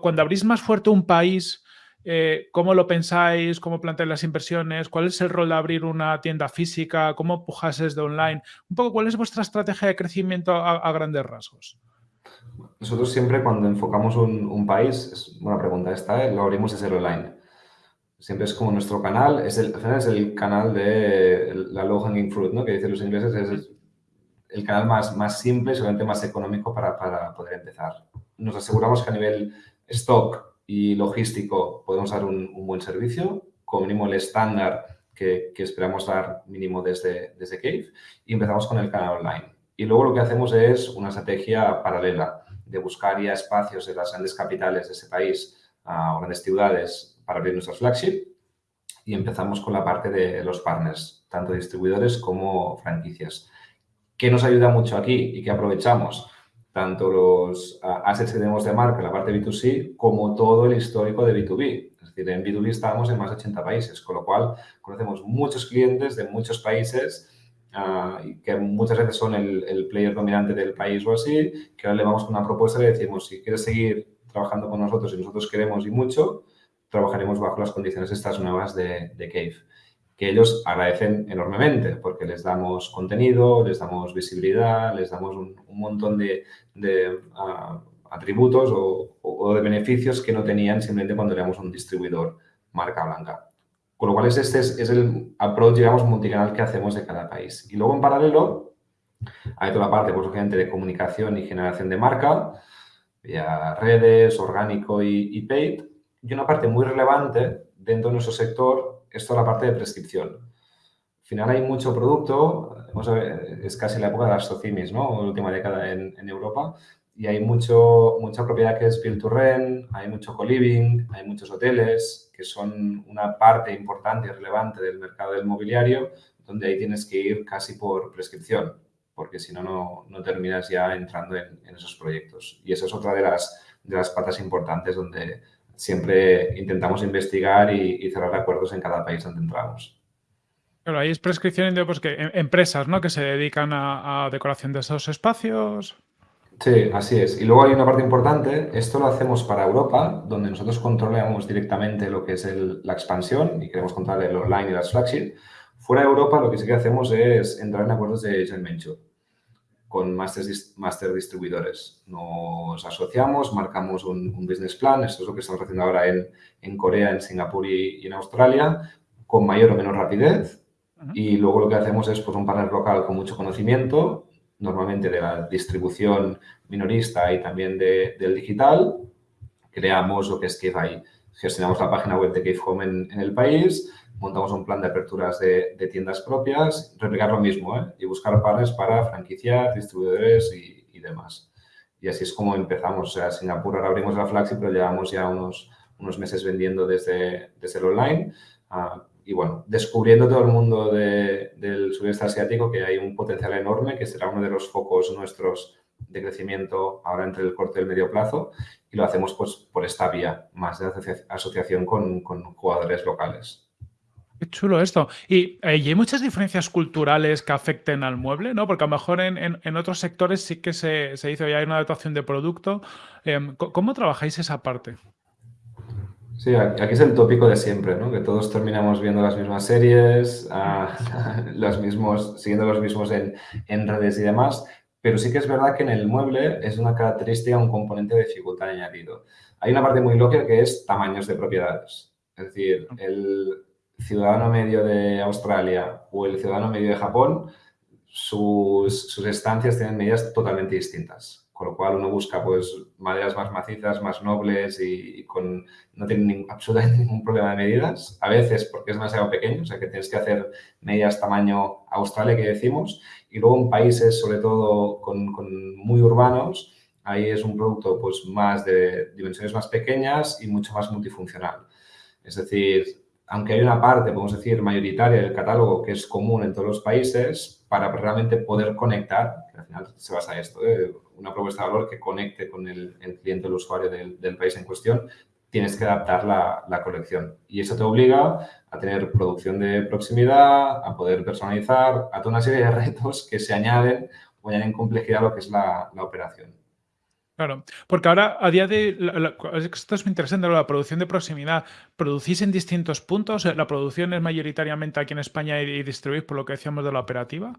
cuando abrís más fuerte un país, eh, ¿cómo lo pensáis? ¿Cómo planteáis las inversiones? ¿Cuál es el rol de abrir una tienda física? ¿Cómo pujáis desde online? Un poco, ¿cuál es vuestra estrategia de crecimiento a, grandes rasgos? Nosotros siempre cuando enfocamos un, país, es buena pregunta esta, ¿eh? lo abrimos desde el online. Siempre es como nuestro canal, es el, canal de la low hanging fruit, ¿no? que dicen los ingleses, es el, canal más, más simple, seguramente más económico para, para poder empezar. Nos aseguramos que a nivel stock y logístico podemos dar un, buen servicio, como mínimo el estándar que, esperamos dar mínimo desde, desde Cave y empezamos con el canal online. Y luego lo que hacemos es una estrategia paralela de buscar ya espacios en las grandes capitales de ese país o grandes ciudades para abrir nuestros flagship y empezamos con la parte de los partners, tanto distribuidores como franquicias. ¿Qué nos ayuda mucho aquí y qué aprovechamos? Tanto los assets que tenemos de marca la parte B2C como todo el histórico de B2B. Es decir, en B2B estábamos en más de 80 países, con lo cual conocemos muchos clientes de muchos países uh, que muchas veces son el, player dominante del país o así, que ahora le vamos con una propuesta y le decimos, si quieres seguir trabajando con nosotros y nosotros queremos y mucho, trabajaremos bajo las condiciones estas nuevas de, de Cave que ellos agradecen enormemente porque les damos contenido, les damos visibilidad, les damos un, montón de, ah, atributos o, de beneficios que no tenían simplemente cuando éramos un distribuidor marca blanca. Con lo cual, este es, el approach, digamos, multicanal que hacemos de cada país. Y luego, en paralelo, hay toda la parte, pues, obviamente, de comunicación y generación de marca, vía redes, orgánico y, y paid. Y una parte muy relevante dentro de nuestro sector es toda la parte de prescripción. Al final hay mucho producto, es casi la época de las socimis, ¿no? La última década en, Europa, y hay mucho, mucha propiedad que es build to rent, hay mucho co-living, hay muchos hoteles que son una parte importante y relevante del mercado del mobiliario, donde ahí tienes que ir casi por prescripción, porque si no, no terminas ya entrando en, esos proyectos. Y esa es otra de las, de las patas importantes donde siempre intentamos investigar y, cerrar acuerdos en cada país donde entramos. Claro, ahí es prescripción de pues, que, em, empresas ¿no? que se dedican a, decoración de esos espacios. Sí, así es. Y luego hay una parte importante, esto lo hacemos para Europa, donde nosotros controlamos directamente lo que es la expansión y queremos controlar el online y las flagship. Fuera de Europa lo que sí que hacemos es entrar en acuerdos de joint venture con master, distribuidores. Nos asociamos, marcamos un, business plan, esto es lo que estamos haciendo ahora en, en Corea, en Singapur y, en Australia, con mayor o menor rapidez. Y luego lo que hacemos es pues, un partner local con mucho conocimiento, normalmente de la distribución minorista y también de, del digital. Creamos lo que es Cave Gestionamos la página web de Cave Home en, en el país, montamos un plan de aperturas de, tiendas propias, replicar lo mismo ¿eh? y buscar pares para franquiciar, distribuidores y, demás. Y así es como empezamos. O sea, Singapur ahora abrimos la Flaxi, pero llevamos ya unos, unos meses vendiendo desde, desde el online. Ah, y bueno, descubriendo todo el mundo del sudeste asiático que hay un potencial enorme, que será uno de los focos nuestros de crecimiento ahora entre el corto y el medio plazo y lo hacemos pues por esta vía, más de asociación con, con jugadores locales. Qué chulo esto. Y, eh, hay muchas diferencias culturales que afecten al mueble, ¿no? Porque a lo mejor en, en, otros sectores sí que se, se dice, ya hay una adaptación de producto. Em, ¿Cómo trabajáis esa parte? Sí, aquí es el tópico de siempre, ¿no? Que todos terminamos viendo las mismas series, los mismos, siguiendo los mismos en, en, redes y demás, pero sí que es verdad que en el mueble es una característica, un componente de dificultad añadido. Hay una parte muy lógica que es tamaños de propiedades. Es decir, el ciudadano medio de Australia o el ciudadano medio de Japón, sus, sus estancias tienen medidas totalmente distintas. Con lo cual uno busca pues maderas más macizas, más nobles y, con, no tienen absolutamente ningún problema de medidas, a veces porque es demasiado pequeño, o sea que tienes que hacer medidas tamaño Australia que decimos, y luego en países sobre todo con, con muy urbanos, ahí es un producto pues más de dimensiones más pequeñas y mucho más multifuncional. Es decir, aunque hay una parte, podemos decir, mayoritaria del catálogo que es común en todos los países, para realmente poder conectar, que al final se basa en esto, ¿eh? una propuesta de valor que conecte con el, cliente, el usuario del, país en cuestión, tienes que adaptar la, colección. Y eso te obliga a tener producción de proximidad, a poder personalizar, a toda una serie de retos que se añaden o añaden complejidad a lo que es la operación. Claro, porque ahora a día de, esto es muy interesante, la producción de proximidad, ¿producís en distintos puntos? ¿La producción es mayoritariamente aquí en España y, distribuís por lo que decíamos de la operativa?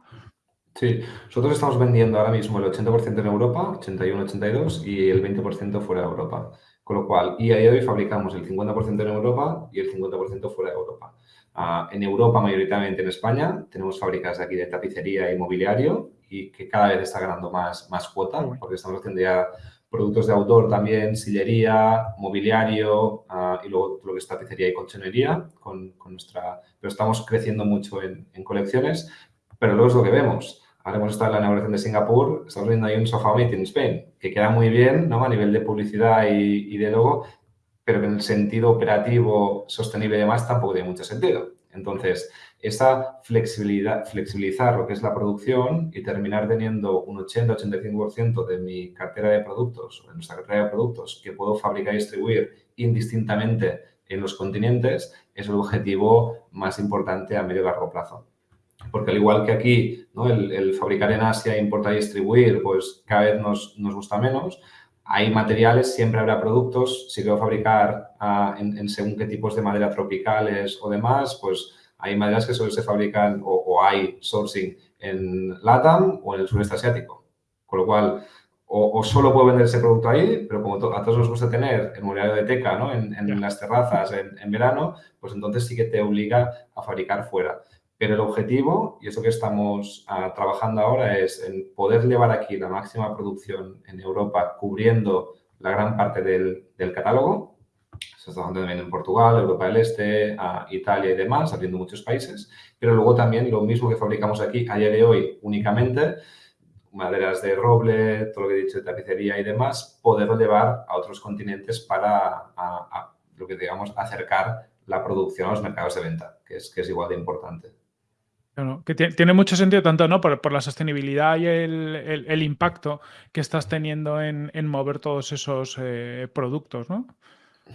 Sí, nosotros estamos vendiendo ahora mismo el 80% en Europa, 81-82, y el 20% fuera de Europa. Con lo cual, y a día de hoy fabricamos el 50% en Europa y el 50% fuera de Europa. Ah, en Europa, mayoritariamente en España, tenemos fábricas aquí de tapicería y mobiliario y que cada vez está ganando más, más cuota, porque estamos haciendo ya productos de autor también, sillería, mobiliario uh, y luego lo que es tapicería y colchonería con, con, nuestra... Pero estamos creciendo mucho en, en, colecciones, pero luego es lo que vemos. Ahora hemos estado en la inauguración de Singapur, estamos viendo ahí un sofá made in Spain, que queda muy bien ¿no? a nivel de publicidad y, y de logo, pero que en el sentido operativo, sostenible y demás tampoco tiene mucho sentido. Entonces, esa flexibilidad, flexibilizar lo que es la producción y terminar teniendo un 80-85% de mi cartera de productos, de nuestra cartera de productos, que puedo fabricar y distribuir indistintamente en los continentes, es el objetivo más importante a medio y largo plazo. Porque al igual que aquí, ¿no? el, fabricar en Asia, importar y distribuir, pues cada vez nos, nos gusta menos, hay materiales, siempre habrá productos. Si quiero fabricar ah, en, en, según qué tipos de madera tropicales o demás, pues hay maderas que solo se fabrican o, hay sourcing en LATAM o en el sureste asiático. Con lo cual, o, solo puedo vender ese producto ahí, pero como a todos nos gusta tener el mobiliario de teca ¿no? en, las terrazas en, verano, pues entonces sí que te obliga a fabricar fuera. Pero el objetivo, y eso que estamos ah, trabajando ahora, es en poder llevar aquí la máxima producción en Europa cubriendo la gran parte del, del catálogo se está trabajando también en Portugal, Europa del Este, a Italia y demás, abriendo muchos países. Pero luego también lo mismo que fabricamos aquí a día de hoy únicamente, maderas de roble, todo lo que he dicho de tapicería y demás, poderlo llevar a otros continentes para lo que digamos acercar la producción a los mercados de venta, que es, que es igual de importante. Que tiene mucho sentido tanto ¿no? por, la sostenibilidad y el, impacto que estás teniendo en, mover todos esos eh, productos, ¿no?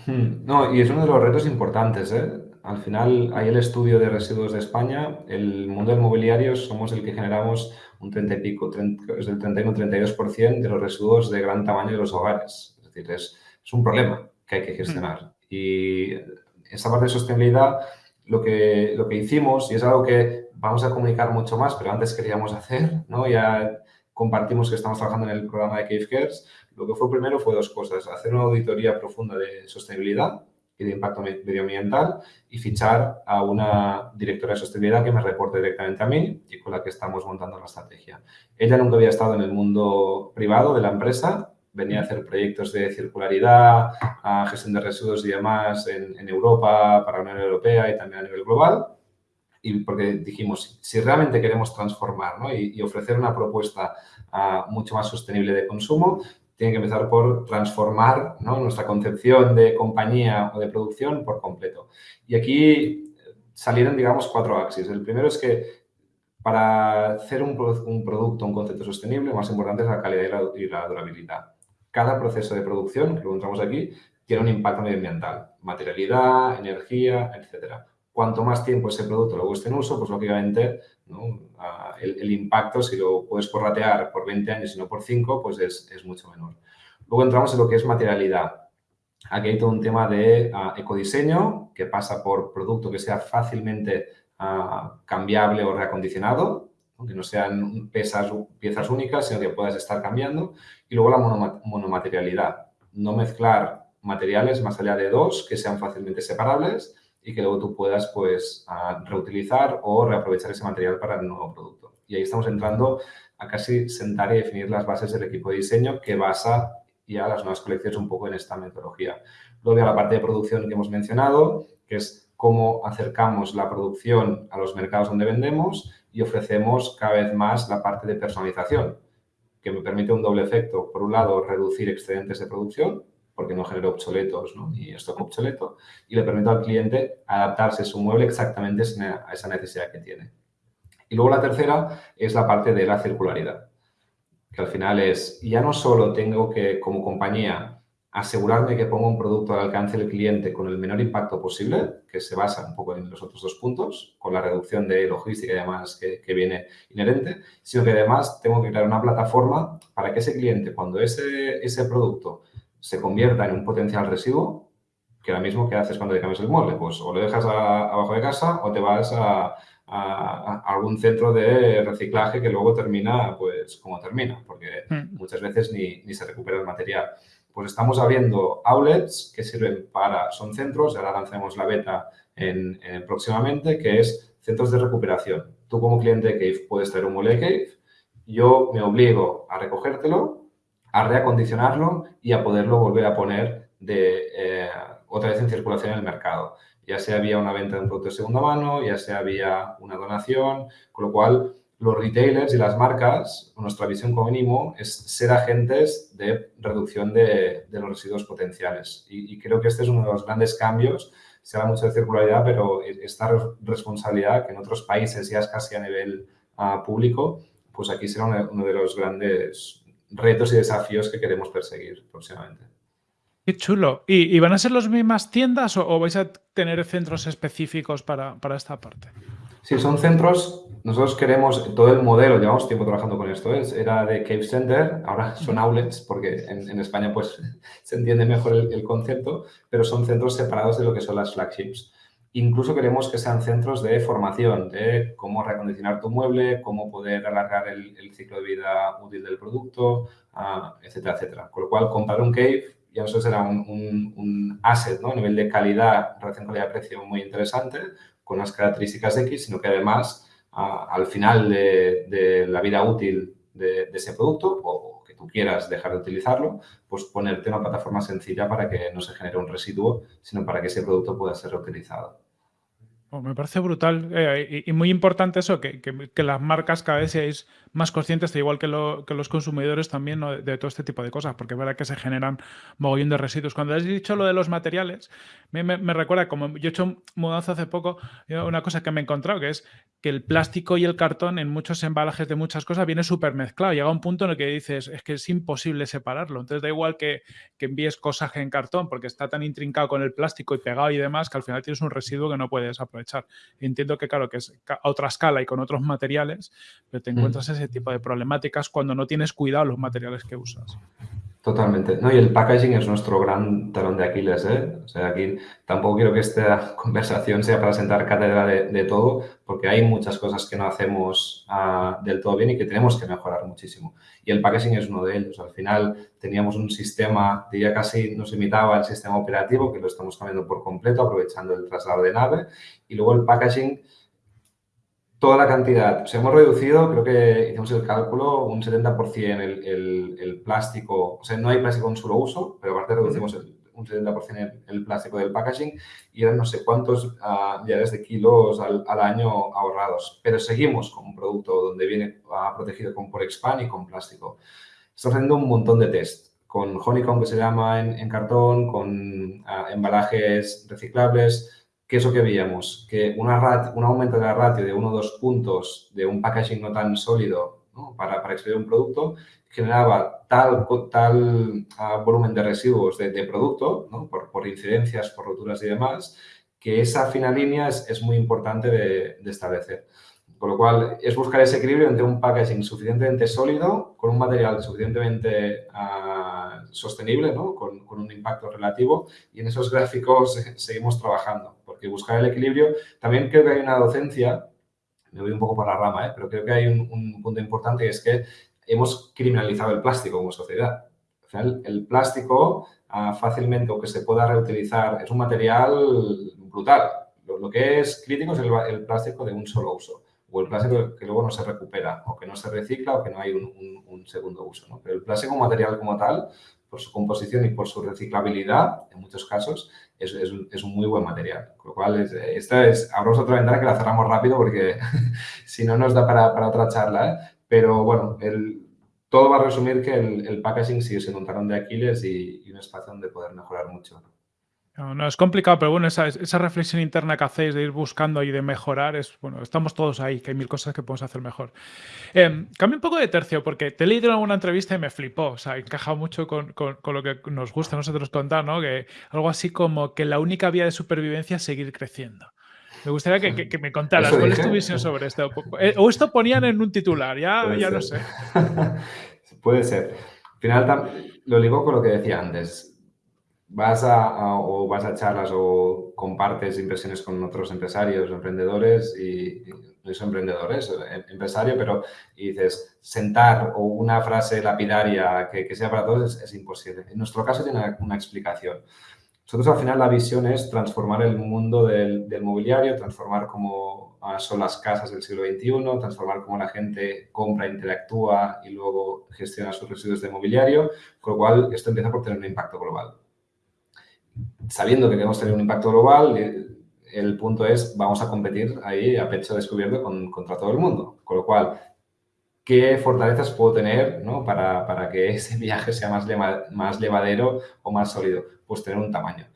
Hmm. No, y es uno de los retos importantes. ¿eh? Al final, hay el estudio de residuos de España. El mundo del mobiliario somos el que generamos un 30 y pico, es del 31-32% de los residuos de gran tamaño de los hogares. Es decir, es, es un problema que hay que gestionar. Hmm. Y esa parte de sostenibilidad, lo que, lo que hicimos, y es algo que vamos a comunicar mucho más, pero antes queríamos hacer, ¿no? Ya compartimos que estamos trabajando en el programa de Cave Cares, lo que fue primero fue dos cosas, hacer una auditoría profunda de sostenibilidad y de impacto medioambiental y fichar a una directora de sostenibilidad que me reporte directamente a mí y con la que estamos montando la estrategia. Ella nunca había estado en el mundo privado de la empresa, venía a hacer proyectos de circularidad, gestión de residuos y demás en Europa, para la Unión Europea y también a nivel global y porque dijimos, si realmente queremos transformar ¿no? y, ofrecer una propuesta uh, mucho más sostenible de consumo, tiene que empezar por transformar nuestra concepción de compañía o de producción por completo. Y aquí salieron, digamos, cuatro axis. El primero es que para hacer un, producto, un concepto sostenible, lo más importante es la calidad y la, durabilidad. Cada proceso de producción, que lo encontramos aquí, tiene un impacto medioambiental. Materialidad, energía, etcétera. Cuanto más tiempo ese producto luego esté en uso, pues lógicamente el, impacto, si lo puedes porratear por 20 años y no por 5, pues es, mucho menor. Luego entramos en lo que es materialidad. Aquí hay todo un tema de uh, ecodiseño que pasa por producto que sea fácilmente uh, cambiable o reacondicionado, que no sean piezas, piezas únicas, sino que puedas estar cambiando. Y luego la monomaterialidad. No mezclar materiales más allá de dos que sean fácilmente separables y que luego tú puedas pues, reutilizar o reaprovechar ese material para el nuevo producto. Y ahí estamos entrando a casi sentar y definir las bases del equipo de diseño que basa ya las nuevas colecciones un poco en esta metodología. Luego a la parte de producción que hemos mencionado, que es cómo acercamos la producción a los mercados donde vendemos y ofrecemos cada vez más la parte de personalización, que me permite un doble efecto. Por un lado, reducir excedentes de producción porque no genera obsoletos ¿no? ni stock obsoleto, y le permite al cliente adaptarse su mueble exactamente a esa necesidad que tiene. Y luego la tercera es la parte de la circularidad, que al final es, ya no solo tengo que, como compañía, asegurarme que pongo un producto al alcance del cliente con el menor impacto posible, que se basa un poco en los otros dos puntos, con la reducción de logística y demás que, que viene inherente, sino que además tengo que crear una plataforma para que ese cliente, cuando ese, ese producto se convierta en un potencial residuo, que ahora mismo, ¿qué haces cuando te cambias el mueble? Pues o lo dejas abajo de casa o te vas a, algún centro de reciclaje que luego termina, pues, como termina, porque hmm. muchas veces ni, ni, se recupera el material. Pues estamos abriendo outlets que sirven para, son centros, ahora lanzamos la beta en, próximamente, que es centros de recuperación. Tú como cliente de Cave puedes traer un mueble de Cave, yo me obligo a recogértelo a reacondicionarlo y a poderlo volver a poner de, eh, otra vez en circulación en el mercado. Ya sea vía una venta de un producto de segunda mano, ya sea vía una donación, con lo cual los retailers y las marcas, nuestra visión como mínimo es ser agentes de reducción de, los residuos potenciales. Y, creo que este es uno de los grandes cambios. Se habla mucho de circularidad, pero esta responsabilidad que en otros países ya es casi a nivel ah, público, pues aquí será uno de los grandes retos y desafíos que queremos perseguir próximamente. Qué chulo. ¿Y, van a ser las mismas tiendas o, vais a tener centros específicos para, esta parte? Sí, son centros. Nosotros queremos, todo el modelo, llevamos tiempo trabajando con esto, ¿eh? era de Cave Center, ahora son outlets, porque en, España pues se entiende mejor el, el, concepto, pero son centros separados de lo que son las flagships. Incluso queremos que sean centros de formación, de cómo recondicionar tu mueble, cómo poder alargar el, ciclo de vida útil del producto, ah, etcétera, etcétera. Con lo cual, comprar un cave ya solo será un, asset ¿no? a nivel de calidad, relación calidad-precio muy interesante, con unas características X, sino que además, ah, al final de, la vida útil de, de ese producto o tú quieras dejar de utilizarlo, pues ponerte una plataforma sencilla para que no se genere un residuo, sino para que ese producto pueda ser reutilizado. Oh, me parece brutal eh, y, muy importante eso, que, las marcas cada vez seáis más conscientes, igual que, los consumidores también, de, todo este tipo de cosas, porque es verdad que se generan mogollón de residuos. Cuando has dicho lo de los materiales, me, me, recuerda, como yo he hecho mudanza hace poco, una cosa que me he encontrado, que es que el plástico y el cartón en muchos embalajes de muchas cosas viene súper mezclado. Llega un punto en el que dices, es que es imposible separarlo. Entonces da igual que, que envíes cosas en cartón, porque está tan intrincado con el plástico y pegado y demás, que al final tienes un residuo que no puedes aprovechar echar. Entiendo que, claro, que es a otra escala y con otros materiales, pero te mm. encuentras ese tipo de problemáticas cuando no tienes cuidado los materiales que usas. Totalmente. No, y el packaging es nuestro gran talón de Aquiles. ¿eh? O sea, aquí tampoco quiero que esta conversación sea para sentar cátedra de, todo, porque hay muchas cosas que no hacemos ah, del todo bien y que tenemos que mejorar muchísimo. Y el packaging es uno de ellos. Al final teníamos un sistema, diría casi nos imitaba el sistema operativo, que lo estamos cambiando por completo, aprovechando el traslado de nave. Y luego el packaging toda la cantidad. Se hemos reducido, creo que hicimos el cálculo, un 70% el, el, plástico. O sea, no hay plástico en solo uso, pero aparte reducimos un 70% el, plástico del packaging y eran no sé cuántos uh, millares de kilos al, año ahorrados. Pero seguimos con un producto donde viene uh, protegido con por expand y con plástico. Estamos haciendo un montón de test con honeycomb que se llama en, cartón, con ah, embalajes reciclables. ¿Qué es lo que veíamos? Que un aumento de la ratio de uno o dos puntos de un packaging no tan sólido para, para un producto generaba tal, tal ah, volumen de residuos de, producto, por, por, incidencias, por roturas y demás, que esa fina línea es, es muy importante de, establecer. Con lo cual, es buscar ese equilibrio entre un packaging suficientemente sólido, con un material suficientemente uh, sostenible, con, con, un impacto relativo, y en esos gráficos seguimos trabajando, porque buscar el equilibrio, también creo que hay una docencia, me voy un poco por la rama, ¿eh? pero creo que hay un, un punto importante, y es que hemos criminalizado el plástico como sociedad. Al final, el plástico uh, fácilmente o que se pueda reutilizar es un material brutal. Lo, que es crítico es el, plástico de un solo uso o el plástico que luego no se recupera, o que no se recicla, o que no hay un, un, segundo uso. Pero el plástico material como tal, por su composición y por su reciclabilidad, en muchos casos, es, un muy buen material. Con lo cual, es, esta es, abrimos otra ventana que la cerramos rápido porque si no nos da para, otra charla. ¿eh? Pero bueno, el, todo va a resumir que el, packaging sigue siendo un de Aquiles y, y un espacio donde poder mejorar mucho. No, no, es complicado, pero bueno, esa, esa, reflexión interna que hacéis de ir buscando y de mejorar, es bueno, estamos todos ahí, que hay mil cosas que podemos hacer mejor. Eh, cambio un poco de tercio, porque te he leído en alguna entrevista y me flipó, o sea, encaja mucho con, con, con, lo que nos gusta a nosotros contar, ¿no? Que algo así como que la única vía de supervivencia es seguir creciendo. Me gustaría que, que, que me contaras cuál es tu visión sobre esto. O esto ponían en un titular, ya, ya no sé. Puede ser. Al final, lo ligo con lo que decía antes vas a, o vas a charlas o compartes impresiones con otros empresarios emprendedores y, no soy emprendedores, em, empresario, pero y dices, sentar o una frase lapidaria que, que sea para todos es, imposible. En nuestro caso tiene una, una, explicación. Nosotros al final la visión es transformar el mundo del, del mobiliario, transformar cómo son las casas del siglo XXI, transformar cómo la gente compra, interactúa y luego gestiona sus residuos de mobiliario, con lo cual esto empieza por tener un impacto global sabiendo que queremos tener un impacto global, eh, el punto es, vamos a competir ahí a pecho descubierto con, contra todo el mundo. Con lo cual, ¿qué fortalezas puedo tener ¿no? para, para, que ese viaje sea más, más levadero o más sólido? Pues tener un tamaño.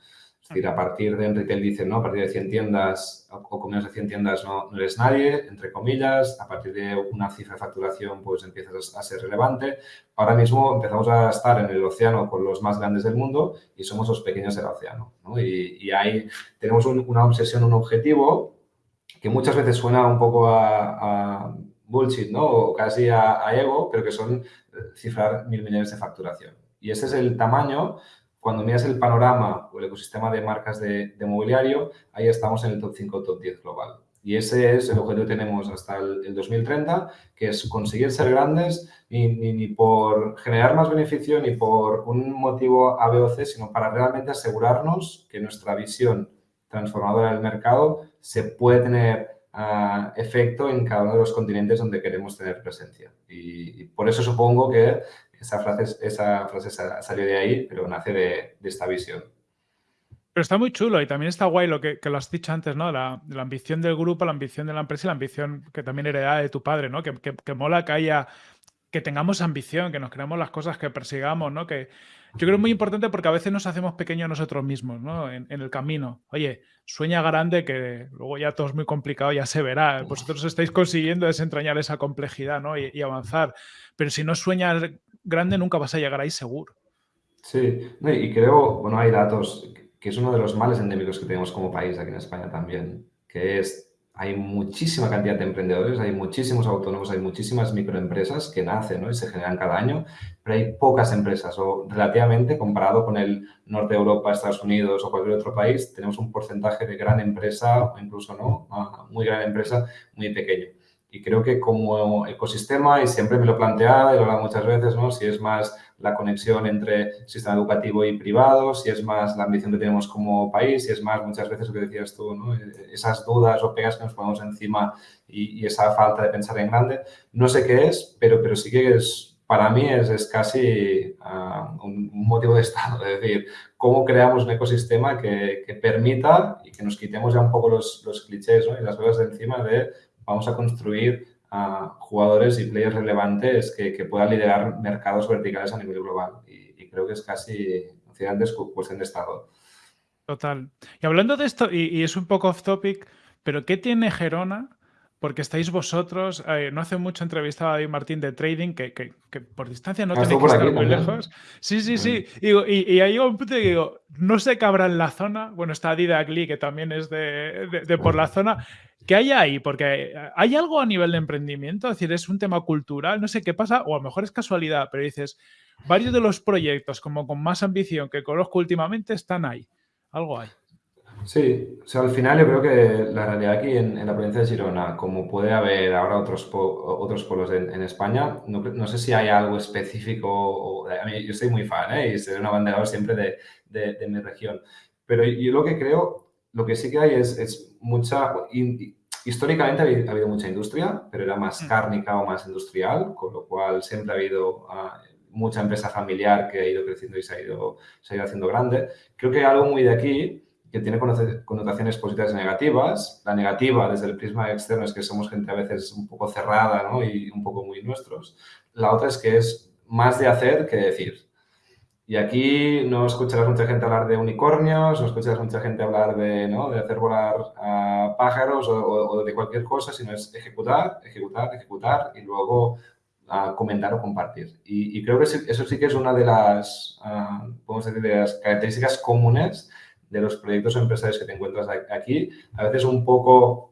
Es decir, a partir de, en retail dicen, ¿no? A partir de 100 tiendas o con menos de 100 tiendas no, no, eres nadie, entre comillas. A partir de una cifra de facturación, pues empiezas a ser relevante. Ahora mismo empezamos a estar en el océano con los más grandes del mundo y somos los pequeños del océano, ¿no? Y, y ahí tenemos un, una obsesión, un objetivo que muchas veces suena un poco a, a bullshit, ¿no? O casi a, a ego, pero que son eh, cifrar mil millones de facturación. Y ese es el tamaño cuando miras el panorama o el ecosistema de marcas de, mobiliario, ahí estamos en el top 5 top 10 global. Y ese es el objetivo que tenemos hasta el, el 2030, que es conseguir ser grandes ni, por generar más beneficio ni por un motivo A, o sino para realmente asegurarnos que nuestra visión transformadora del mercado se puede tener uh, efecto en cada uno de los continentes donde queremos tener presencia. Y por eso supongo que esa frase, esa frase salió de ahí, pero nace de, esta visión. Pero está muy chulo y también está guay lo que, que lo has dicho antes, ¿no? La, la, ambición del grupo, la ambición de la empresa y la ambición que también heredada de tu padre, ¿no? Que, que, que mola que haya, que tengamos ambición, que nos creamos las cosas que persigamos, ¿no? Que yo creo que es muy importante porque a veces nos hacemos pequeños nosotros mismos, ¿no? En, en, el camino. Oye, sueña grande que luego ya todo es muy complicado, ya se verá. Vosotros estáis consiguiendo desentrañar esa complejidad, ¿no? Y, y avanzar. Pero si no sueñas grande nunca vas a llegar ahí seguro. Sí, y creo, bueno, hay datos, que es uno de los males endémicos que tenemos como país aquí en España también, que es, hay muchísima cantidad de emprendedores, hay muchísimos autónomos, hay muchísimas microempresas que nacen ¿no? y se generan cada año, pero hay pocas empresas, o relativamente, comparado con el norte de Europa, Estados Unidos o cualquier otro país, tenemos un porcentaje de gran empresa, o incluso no, muy gran empresa, muy pequeño. Y creo que como ecosistema, y siempre me lo he planteado y lo he hablado muchas veces, ¿no? si es más la conexión entre sistema educativo y privado, si es más la ambición que tenemos como país, si es más muchas veces lo que decías tú, ¿no? esas dudas o pegas que nos ponemos encima y, y, esa falta de pensar en grande. No sé qué es, pero, pero sí que es, para mí es, es casi uh, un, un, motivo de estado, es decir, cómo creamos un ecosistema que, que permita y que nos quitemos ya un poco los, los clichés ¿no? y las cosas de encima de vamos a construir jugadores y players relevantes que, que, puedan liderar mercados verticales a nivel global. Y, creo que es casi, antes cuestión de estado. Total. Y hablando de esto, y, es un poco off topic, pero ¿qué tiene Gerona? Porque estáis vosotros, eh, no hace mucho entrevistaba a David Martín de Trading, que, por distancia no ah, tenéis que estar muy lejos. Sí, sí, sí. Y, y, ahí un punto que digo, no sé qué habrá en la zona. Bueno, está Didac Lee, que también es de, por la zona. ¿Qué hay ahí? Porque hay algo a nivel de emprendimiento, es decir, es un tema cultural, no sé qué pasa, o a lo mejor es casualidad, pero dices, varios de los proyectos como con más ambición que conozco últimamente están ahí algo hay. Sí, o sea, al final yo creo que la realidad aquí en, la provincia de Girona, como puede haber ahora otros, otros pueblos en, España, no, sé si hay algo específico, o, yo soy muy fan ¿eh? y soy un abanderado siempre de, de, mi región, pero yo lo que creo, lo que sí que hay es, es mucha, históricamente ha habido, mucha industria, pero era más mm. cárnica o más industrial, con lo cual siempre ha habido... Ah, mucha empresa familiar que ha ido creciendo y se ha ido, se ha ido haciendo grande. Creo que hay algo muy de aquí que tiene connotaciones positivas y negativas. La negativa, desde el prisma externo, es que somos gente a veces un poco cerrada ¿no? y un poco muy nuestros. La otra es que es más de hacer que decir. Y aquí no escucharás mucha gente hablar de unicornios, no escucharás mucha gente hablar de, ¿no? de hacer volar pájaros o, o, de cualquier cosa, sino es ejecutar, ejecutar, ejecutar y luego a comentar o compartir. Y, creo que eso sí que es una de las, uh, decir, de las características comunes de los proyectos o empresarios que te encuentras aquí. A veces un poco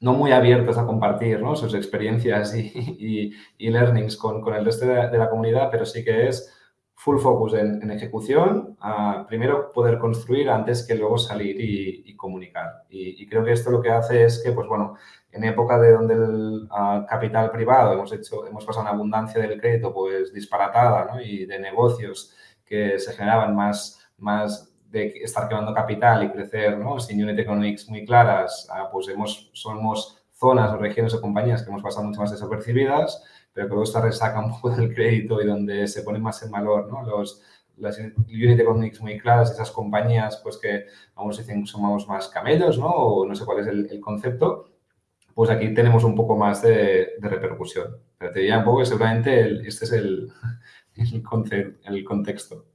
no muy abiertos a compartir ¿no? sus experiencias y, y, learnings con, con, el resto de, la comunidad, pero sí que es full focus en, ejecución, a primero poder construir antes que luego salir y, comunicar. Y, creo que esto lo que hace es que, pues bueno, en época de donde el capital privado hemos hecho, hemos pasado una abundancia del crédito pues disparatada ¿no? y de negocios que se generaban más, más de estar quemando capital y crecer ¿no? sin unit economics muy claras, pues hemos, somos zonas o regiones o compañías que hemos pasado mucho más desapercibidas pero que luego resaca un poco del crédito y donde se pone más en valor ¿no? Los, las unit economics muy claras, esas compañías pues que vamos dicen somos más camellos, ¿no? O no sé cuál es el, concepto, pues aquí tenemos un poco más de, repercusión. Pero te diría un poco que seguramente este es el, el contexto.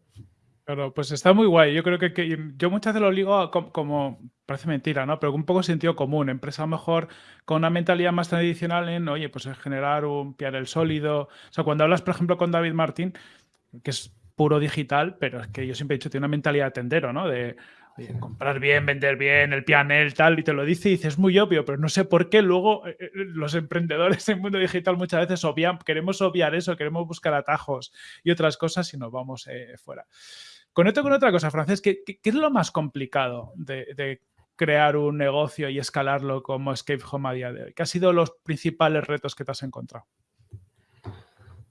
Claro, pues está muy guay. Yo creo que, yo muchas veces lo digo como, parece mentira, ¿no? Pero un poco sentido común. Empresa mejor con una mentalidad más tradicional en, oye, pues generar un el sólido. O sea, cuando hablas, por ejemplo, con David Martín, que es puro digital, pero es que yo siempre he dicho, tiene una mentalidad de tendero, ¿no? De comprar bien, vender bien, el pianel, tal, y te lo dice y dices, es muy obvio, pero no sé por qué luego eh, eh, los emprendedores en el mundo digital muchas veces obvian, queremos obviar eso, queremos buscar atajos y otras cosas y nos vamos eh, fuera. Conecto con otra cosa, Francés, ¿qué, es lo más complicado de, crear un negocio y escalarlo como Escape Home a día de hoy? ¿Qué han sido los principales retos que te has encontrado?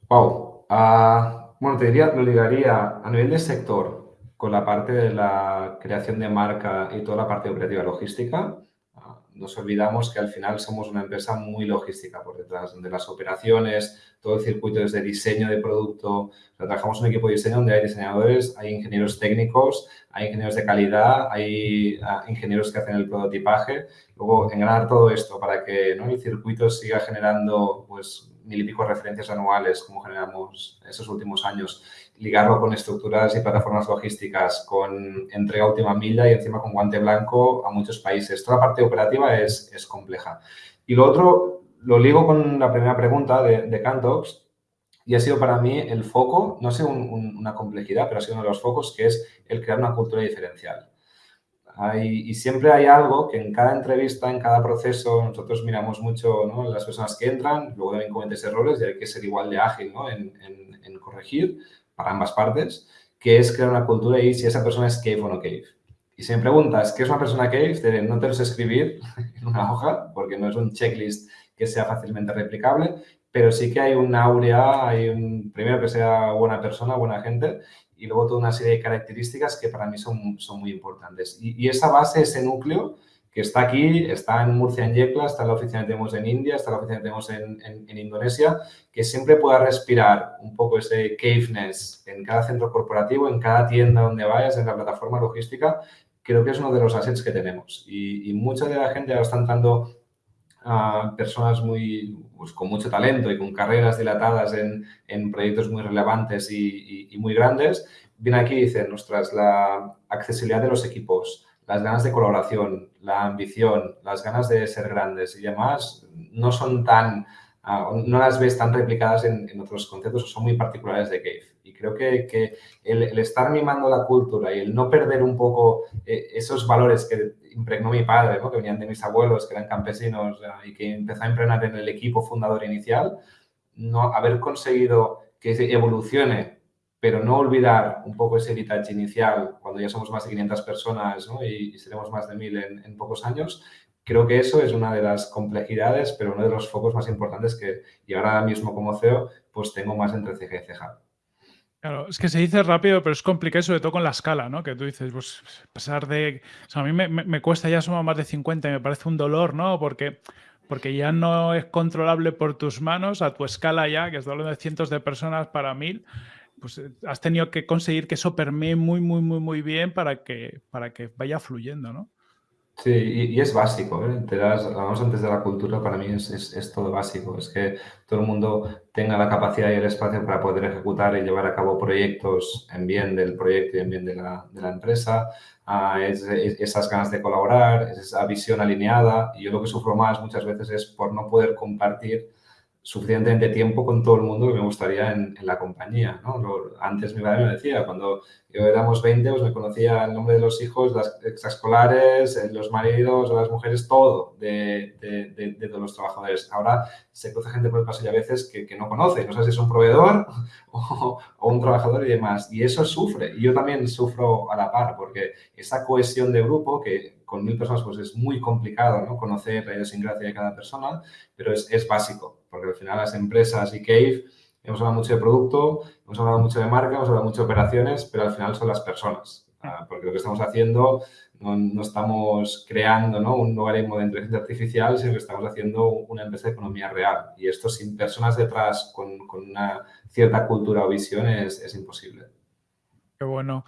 Wow. Ah, bueno, te diría, lo ligaría a nivel de sector con la parte de la creación de marca y toda la parte operativa logística nos olvidamos que al final somos una empresa muy logística por detrás, donde las operaciones, todo el circuito desde diseño de producto, trabajamos un equipo de diseño donde hay diseñadores, hay ingenieros técnicos, hay ingenieros de calidad, hay ah, ingenieros que hacen el prototipaje. Luego, engranar todo esto para que ¿no? el circuito siga generando pues, mil y pico referencias anuales, como generamos esos últimos años, ligarlo con estructuras y plataformas logísticas, con entrega última milla y encima con guante blanco a muchos países. Toda la parte operativa es, es compleja. Y lo otro, lo ligo con la primera pregunta de, de Cantox, y ha sido para mí el foco, no sé una complejidad, pero ha sido uno de los focos, que es el crear una cultura diferencial. Hay, y siempre hay algo que en cada entrevista, en cada proceso, nosotros miramos mucho ¿no? las personas que entran, luego también cometes errores y hay que ser igual de ágil ¿no? en, en, en corregir para ambas partes, que es crear una cultura y si esa persona es cave o no cave. Y si me preguntas qué es una persona cave, no te lo sé escribir en una hoja, porque no es un checklist que sea fácilmente replicable, pero sí que hay un áurea, hay un, primero que sea buena persona, buena gente, y luego toda una serie de características que para mí son, son muy importantes. Y, y esa base, ese núcleo, que está aquí, está en Murcia, en Yecla, está en la oficina que tenemos en India, está en la oficina que tenemos en, en, Indonesia, que siempre pueda respirar un poco ese caveness en cada centro corporativo, en cada tienda donde vayas, en la plataforma logística, creo que es uno de los assets que tenemos. Y, mucha de la gente ahora está entrando personas muy, pues, con mucho talento y con carreras dilatadas en, en proyectos muy relevantes y, muy grandes, vienen aquí y dicen, ostras, la accesibilidad de los equipos, las ganas de colaboración, la ambición, las ganas de ser grandes y demás, no son tan, no las ves tan replicadas en, otros conceptos o son muy particulares de Cave. Y creo que, que el, estar mimando la cultura y el no perder un poco eh, esos valores que impregnó mi padre, ¿no? que venían de mis abuelos, que eran campesinos uh, y que empezó a impregnar en el equipo fundador inicial, no haber conseguido que evolucione pero no olvidar un poco ese heritage inicial cuando ya somos más de 500 personas ¿no? y, seremos más de 1000 en, en, pocos años. Creo que eso es una de las complejidades, pero uno de los focos más importantes que, y ahora mismo como CEO, pues tengo más entre ceja y ceja. Claro, es que se dice rápido, pero es complicado, sobre todo con la escala, ¿no? Que tú dices, pues, a pesar de... O sea, a mí me, me, cuesta ya sumar más de 50 y me parece un dolor, ¿no? Porque porque ya no es controlable por tus manos a tu escala ya, que es doble de cientos de personas para mil, pues eh, has tenido que conseguir que eso permee muy, muy, muy, muy bien para que, para que vaya fluyendo, ¿no? Sí, y, y es básico, ¿eh? Te das, hablamos antes de la cultura, para mí es, es, es, todo básico, es que todo el mundo tenga la capacidad y el espacio para poder ejecutar y llevar a cabo proyectos en bien del proyecto y en bien de la, de la empresa, es, es, esas ganas de colaborar, esa visión alineada, y yo lo que sufro más muchas veces es por no poder compartir suficientemente tiempo con todo el mundo que me gustaría en, la compañía. antes mi madre me decía, cuando yo éramos 20, pues me conocía el nombre de los hijos, las extraescolares, eh, los maridos las mujeres, todo de, todos los trabajadores. Ahora se cruza gente por el pasillo a veces que, que no conoce, no sé si es un proveedor o, o, un trabajador y demás. Y eso sufre. Y yo también sufro a la par, porque esa cohesión de grupo que con mil personas pues es muy complicado ¿no? conocer la idiosincrasia de cada persona, pero es, es básico, porque al final las empresas y Cave hemos hablado mucho de producto, hemos hablado mucho de marca, hemos hablado mucho de operaciones, pero al final son las personas, uh, porque lo que estamos haciendo no, no estamos creando ¿no? un logaritmo de inteligencia artificial, sino que estamos haciendo una empresa de economía real. Y esto sin personas detrás con, con una cierta cultura o visión es, es imposible. Qué bueno.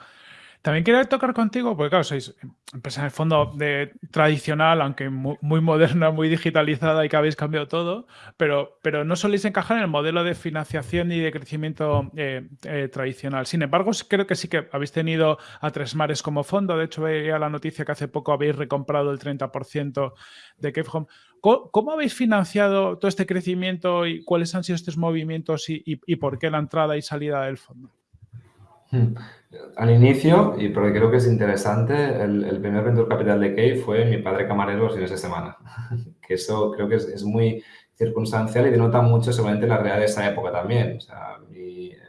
También quería tocar contigo, porque claro, sois empresa en el fondo de, tradicional, aunque muy, moderna, muy digitalizada y que habéis cambiado todo, pero, pero no soléis encajar en el modelo de financiación y de crecimiento eh, eh, tradicional. Sin embargo, creo que sí que habéis tenido a Tres Mares como fondo. De hecho, veía la noticia que hace poco habéis recomprado el 30% de Cave Home. ¿Cómo, ¿Cómo, habéis financiado todo este crecimiento y cuáles han sido estos movimientos y, y por qué la entrada y salida del fondo? Hmm. Al inicio, y porque creo que es interesante, el, primer venture capital de Key fue mi padre camarero los fines de semana. que eso creo que es, muy circunstancial y denota mucho seguramente la realidad de esa época también.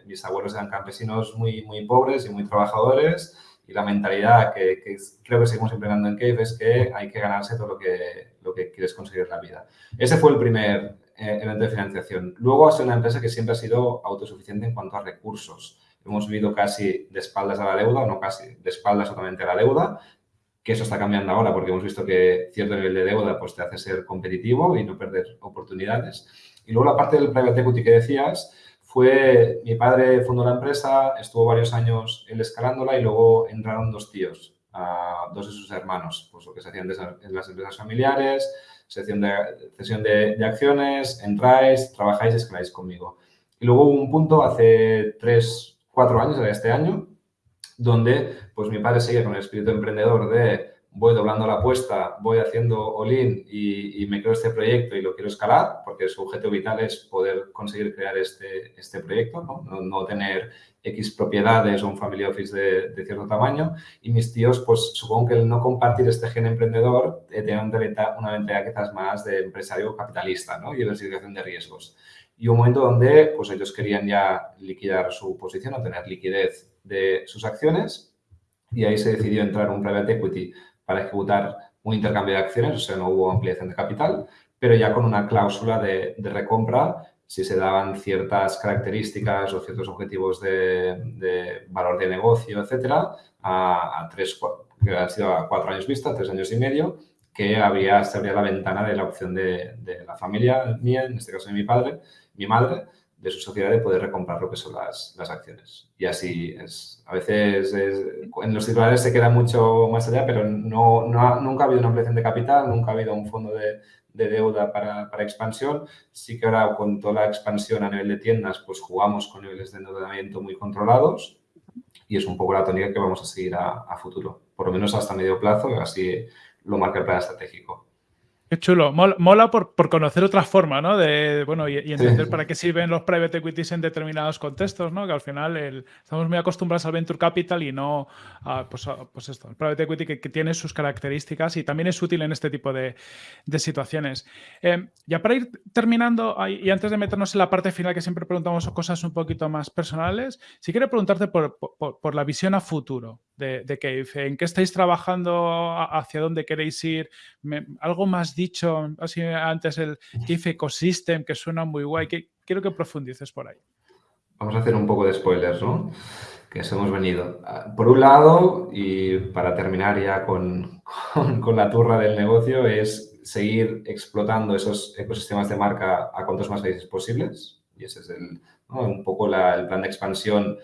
Mis abuelos eran campesinos muy, muy pobres y muy trabajadores y la mentalidad que, que creo que seguimos empleando en Cave es que hay que ganarse todo lo que, lo que quieres conseguir en la vida. Ese fue el primer eh, evento de financiación. Luego ha sido una empresa que siempre ha sido autosuficiente en cuanto a recursos hemos vivido casi de espaldas a la deuda, no casi, de espaldas totalmente a la deuda, que eso está cambiando ahora porque hemos visto que cierto nivel de deuda pues, te hace ser competitivo y no perder oportunidades. Y luego la parte del private equity que decías, fue mi padre fundó la empresa, estuvo varios años él escalándola y luego entraron dos tíos, dos de sus hermanos, pues lo que se hacían en las empresas familiares, sección de, cesión de, de acciones, entráis, trabajáis escaláis conmigo. Y luego hubo un punto hace tres, cuatro años, era este año, donde pues mi padre seguía con el espíritu emprendedor de voy doblando la apuesta, voy haciendo all-in y, y, me creo este proyecto y lo quiero escalar, porque su objetivo vital es poder conseguir crear este, este proyecto, ¿no? No, no tener X propiedades o un family office de, de, cierto tamaño. Y mis tíos, pues supongo que el no compartir este gen emprendedor eh, tiene una mentalidad, una mentalidad quizás más de empresario capitalista ¿no? y diversificación de riesgos y un momento donde pues, ellos querían ya liquidar su posición o tener liquidez de sus acciones. Y ahí se decidió entrar un private equity para ejecutar un intercambio de acciones, o sea, no hubo ampliación de capital, pero ya con una cláusula de, de recompra si se daban ciertas características o ciertos objetivos de, de valor de negocio, etcétera, a, a, tres, que han sido a cuatro años vista, tres años y medio, que había, se abría la ventana de la opción de, de la familia mía, en este caso de mi padre, mi madre, de su sociedad de poder recomprar lo que son las, las acciones. Y así es. A veces es, en los titulares se queda mucho más allá, pero no, no ha, nunca ha habido una ampliación de capital, nunca ha habido un fondo de, de deuda para, para, expansión. Sí que ahora con toda la expansión a nivel de tiendas, pues jugamos con niveles de endeudamiento muy controlados y es un poco la tónica que vamos a seguir a, a futuro, por lo menos hasta medio plazo, así lo marca el plan estratégico. Qué chulo. Mola, por, conocer otra forma, ¿no? De, bueno, y, entender para qué sirven los private equities en determinados contextos, ¿no? Que al final estamos muy acostumbrados al venture capital y no a, pues, pues, esto, el private equity que, tiene sus características y también es útil en este tipo de, situaciones. Eh, ya para ir terminando y antes de meternos en la parte final, que siempre preguntamos cosas un poquito más personales, sí quiero preguntarte por, por la visión a futuro de, de. ¿En qué estáis trabajando? ¿Hacia dónde queréis ir? algo más dicho así antes, el Cave Ecosystem, que suena muy guay. Que, quiero que profundices por ahí. Vamos a hacer un poco de spoilers, ¿no? Que eso hemos venido. Ah, por un lado, y para terminar ya con, con, la turra del negocio, es seguir explotando esos ecosistemas de marca a cuantos más países posibles. Y ese es el, un poco el plan de expansión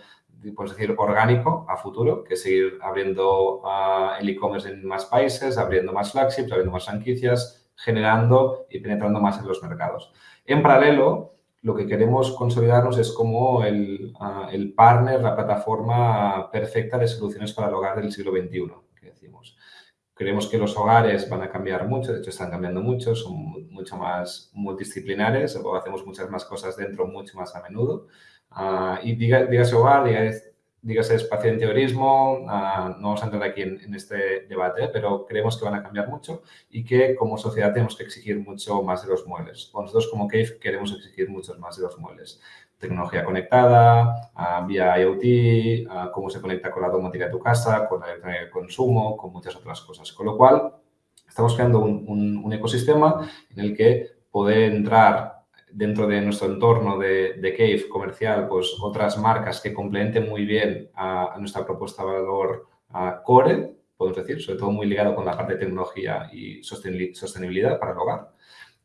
podemos decir, orgánico a futuro, que seguir abriendo uh, el e-commerce en más países, abriendo más flagships, abriendo más franquicias, generando y penetrando más en los mercados. En paralelo, lo que queremos consolidarnos es como el, uh, el partner, la plataforma perfecta de soluciones para el hogar del siglo XXI, que decimos. Creemos que los hogares van a cambiar mucho, de hecho están cambiando mucho, son mucho más multidisciplinares, o hacemos muchas más cosas dentro mucho más a menudo. Uh, y diga, dígase hogar, dígase, dígase espacio de interiorismo, uh, no vamos a entrar aquí en, este debate, pero creemos que van a cambiar mucho y que como sociedad tenemos que exigir mucho más de los muebles. Nosotros como Cave queremos exigir muchos más de los muebles. Tecnología conectada, uh, vía IoT, cómo se conecta con la domótica de tu casa, con la electrónica de consumo, con muchas otras cosas. Con lo cual, estamos creando un, un ecosistema en el que poder entrar dentro de nuestro entorno de, de, Cave comercial, pues otras marcas que complementen muy bien a, nuestra propuesta de valor a core, podemos decir, sobre todo muy ligado con la parte de tecnología y sostenibilidad para el hogar.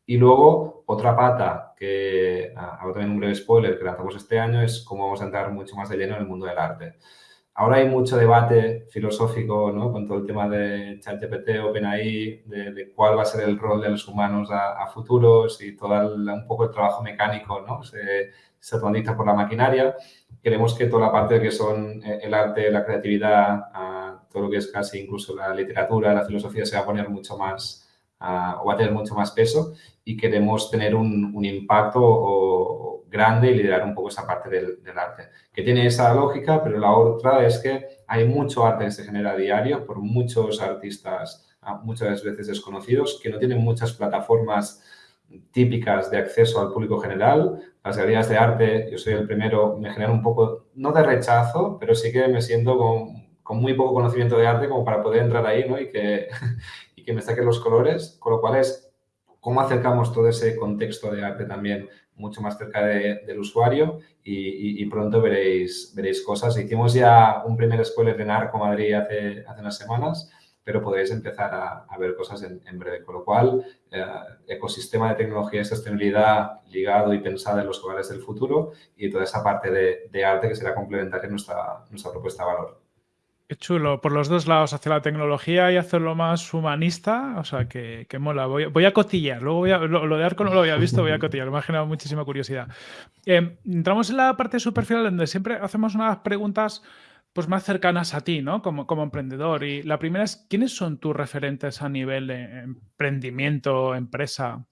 Y luego, otra pata que, hago también un breve spoiler, que lanzamos este año, es cómo vamos a entrar mucho más de lleno en el mundo del arte. Ahora hay mucho debate filosófico ¿no? con todo el tema de ChatGPT, OpenAI, de, de, cuál va a ser el rol de los humanos a, a futuros y todo el, un poco el trabajo mecánico ¿no? se, se por la maquinaria. Queremos que toda la parte que son eh, el arte, la creatividad, todo lo que es casi incluso la literatura, la filosofía, se va a poner mucho más, o va a tener mucho más peso y queremos tener un, un impacto o, grande y liderar un poco esa parte del, arte, que tiene esa lógica, pero la otra es que hay mucho arte que se genera a diario por muchos artistas ah, muchas veces desconocidos, que no tienen muchas plataformas típicas de acceso al público general. Las galerías de arte, yo soy el primero, me generan un poco, no de rechazo, pero sí que me siento con, con muy poco conocimiento de arte como para poder entrar ahí ¿no? y, que, y que me saquen los colores, con lo cual es cómo acercamos todo ese contexto de arte también mucho más cerca de, del usuario y, pronto veréis, veréis cosas. Hicimos ya un primer spoiler de Narco Madrid hace, hace unas semanas, pero podréis empezar a, ver cosas en, breve. Con lo cual, eh, ecosistema de tecnología y sostenibilidad ligado y pensado en los hogares del futuro y toda esa parte de, de arte que será complementaria en nuestra, nuestra propuesta de valor. Qué chulo, por los dos lados, hacia la tecnología y hacerlo más humanista, o sea, que, que mola. Voy, a cotillar, luego voy a, lo, lo, de Arco no lo había visto, voy a cotillar, me ha generado muchísima curiosidad. Eh, entramos en la parte superficial donde siempre hacemos unas preguntas pues más cercanas a ti, ¿no? Como, como emprendedor. Y la primera es, ¿quiénes son tus referentes a nivel de emprendimiento, empresa?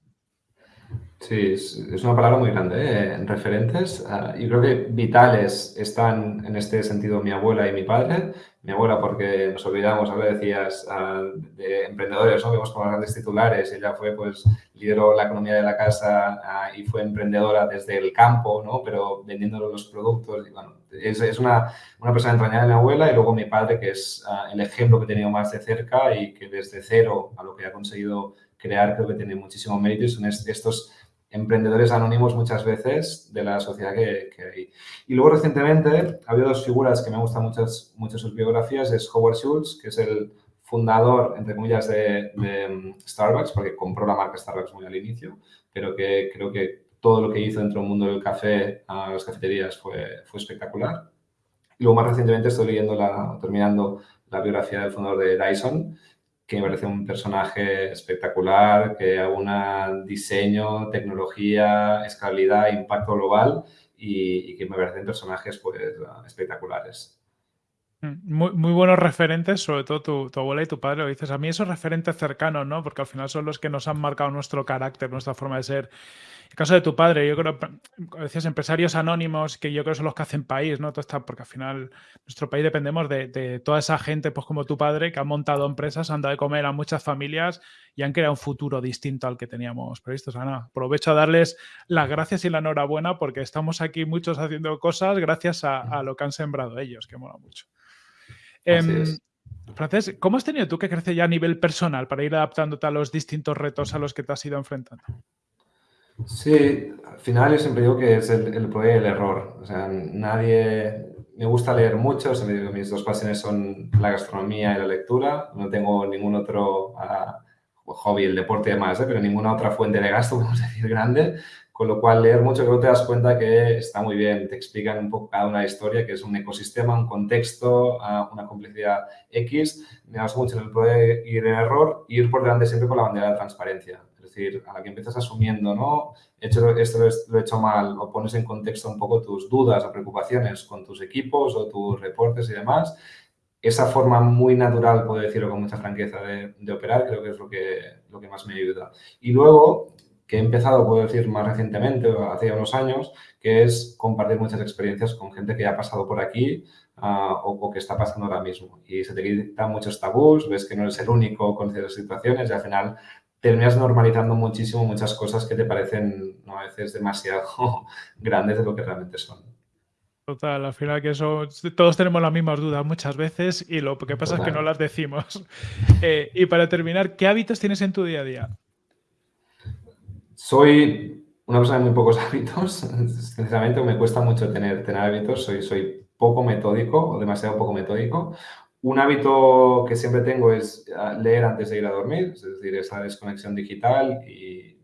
Sí, es, una palabra muy grande, ¿eh? referentes. Uh, yo creo que vitales están en este sentido mi abuela y mi padre. Mi abuela porque nos olvidamos, ahora decías, uh, de emprendedores, ¿no? Vemos como grandes titulares. Ella fue, pues, lideró la economía de la casa uh, y fue emprendedora desde el campo, ¿no? Pero vendiendo los productos. Bueno, es, es una, una, persona entrañable mi abuela y luego mi padre, que es el ejemplo que he tenido más de cerca y que desde cero a lo que ha conseguido crear creo que tiene muchísimo mérito y son estos emprendedores anónimos muchas veces de la sociedad que, que, hay. Y luego recientemente ha habido dos figuras que me gustan muchas, muchas sus biografías, es Howard Schultz, que es el fundador, entre comillas, de, de, mm, Starbucks, porque compró la marca Starbucks muy al inicio, pero que creo que todo lo que hizo dentro del mundo del café, a las cafeterías, fue, fue espectacular. Y luego más recientemente estoy leyendo, la, terminando la biografía del fundador de Dyson, que me parece un personaje espectacular, que un diseño, tecnología, escalabilidad, impacto global y, que me parecen personajes pues, espectaculares. Mm, muy, buenos referentes, sobre todo tu, tu, abuela y tu padre, lo dices. A mí esos referentes cercanos, ¿no? Porque al final son los que nos han marcado nuestro carácter, nuestra forma de ser. El caso de tu padre, yo creo, decías, empresarios anónimos, que yo creo que son los que hacen país, ¿no? Todo está, porque al final nuestro país dependemos de, toda esa gente, pues como tu padre, que ha montado empresas, han dado de comer a muchas familias y han creado un futuro distinto al que teníamos previsto. Ana, aprovecho a darles las gracias y la enhorabuena porque estamos aquí muchos haciendo cosas gracias a, a lo que han sembrado ellos, que mola mucho. Eh, Francés, ¿cómo has tenido tú que crecer ya a nivel personal para ir adaptándote a los distintos retos a los que te has ido enfrentando? Sí, al final yo siempre digo que es el, el y el error. O sea, nadie... Me gusta leer mucho, mis dos pasiones son la gastronomía y la lectura. No tengo ningún otro uh, hobby, el deporte y demás, ¿eh? pero ninguna otra fuente de gasto, podemos decir, grande. Con lo cual, leer mucho, creo que te das cuenta que está muy bien. Te explican un poco cada una historia, que es un ecosistema, un contexto, ah, una complejidad X. Me gusta mucho en el poder ir en error, ir por delante siempre con la bandera de transparencia. Es decir, a la que empiezas asumiendo, ¿no? He hecho esto lo he hecho mal, o pones en contexto un poco tus dudas o preocupaciones con tus equipos o tus reportes y demás. Esa forma muy natural, puedo decirlo con mucha franqueza, de, de operar, creo que es lo que, lo que más me ayuda. Y luego, que he empezado, puedo decir, más recientemente, hace unos años, que es compartir muchas experiencias con gente que ha pasado por aquí uh, o, que está pasando ahora mismo. Y se te quitan muchos tabús, ves que no eres el único con ciertas situaciones y al final terminas normalizando muchísimo muchas cosas que te parecen ¿no? a veces demasiado grandes de lo que realmente son. Total, al final que eso, todos tenemos las mismas dudas muchas veces y lo que pasa es que no las decimos. Eh, y para terminar, ¿qué hábitos tienes en tu día a día? Soy una persona de muy pocos hábitos, sinceramente me cuesta mucho tener, tener hábitos, soy, soy poco metódico o demasiado poco metódico. Un hábito que siempre tengo es ah, leer antes de ir a dormir, es decir, esa desconexión digital y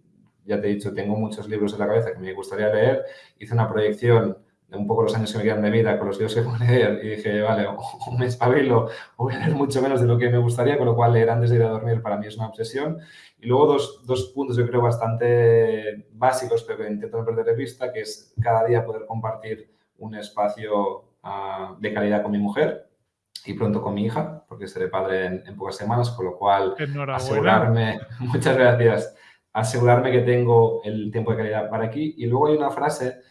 ya te he dicho, tengo muchos libros en la cabeza que me gustaría leer. Hice una proyección un poco los años que me quedan de vida con los libros que puedo leer y dije, vale, o me espabilo o voy a leer mucho menos de lo que me gustaría, con lo cual leer antes de ir a dormir para mí es una obsesión. Y luego dos, dos puntos yo creo bastante básicos, pero que intento no perder de vista, que es cada día poder compartir un espacio uh, de calidad con mi mujer y pronto con mi hija, porque seré padre en, en pocas semanas, con lo cual asegurarme, muchas gracias, asegurarme que tengo el tiempo de calidad para aquí. Y luego hay una frase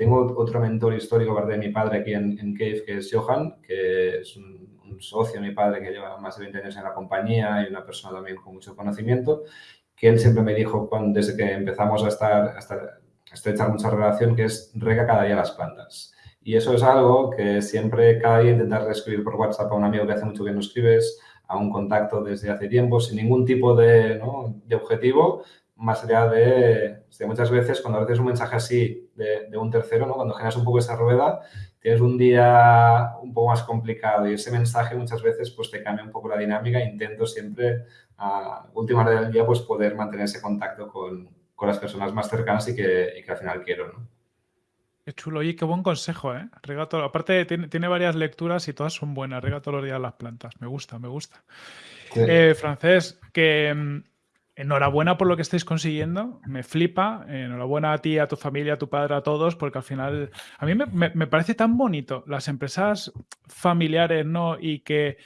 tengo otro mentor histórico, aparte de mi padre aquí en, en Cave, que es Johan, que es un, un, socio de mi padre que lleva más de 20 años en la compañía y una persona también con mucho conocimiento, que él siempre me dijo cuando, desde que empezamos a estar, a estar a estrechar mucha relación, que es rega cada día las plantas. Y eso es algo que siempre, cada intentar reescribir por WhatsApp a un amigo que hace mucho que no escribes, a un contacto desde hace tiempo, sin ningún tipo de, ¿no? de objetivo, más allá de, muchas veces cuando haces un mensaje así de, un tercero, ¿no? cuando generas un poco esa rueda, tienes un día un poco más complicado y ese mensaje muchas veces pues te cambia un poco la dinámica. Intento siempre, a última hora del día, pues poder mantener ese contacto con, con las personas más cercanas y que, y que al final quiero. ¿no? Qué chulo, y qué buen consejo, ¿eh? Riega todo. Aparte, tiene, tiene, varias lecturas y todas son buenas. Riega todos los días las plantas. Me gusta, me gusta. Sí. Eh, francés, que mm, enhorabuena por lo que estáis consiguiendo, me flipa, enhorabuena a ti, a tu familia, a tu padre, a todos, porque al final a mí me, me, me parece tan bonito las empresas familiares, ¿no? Y que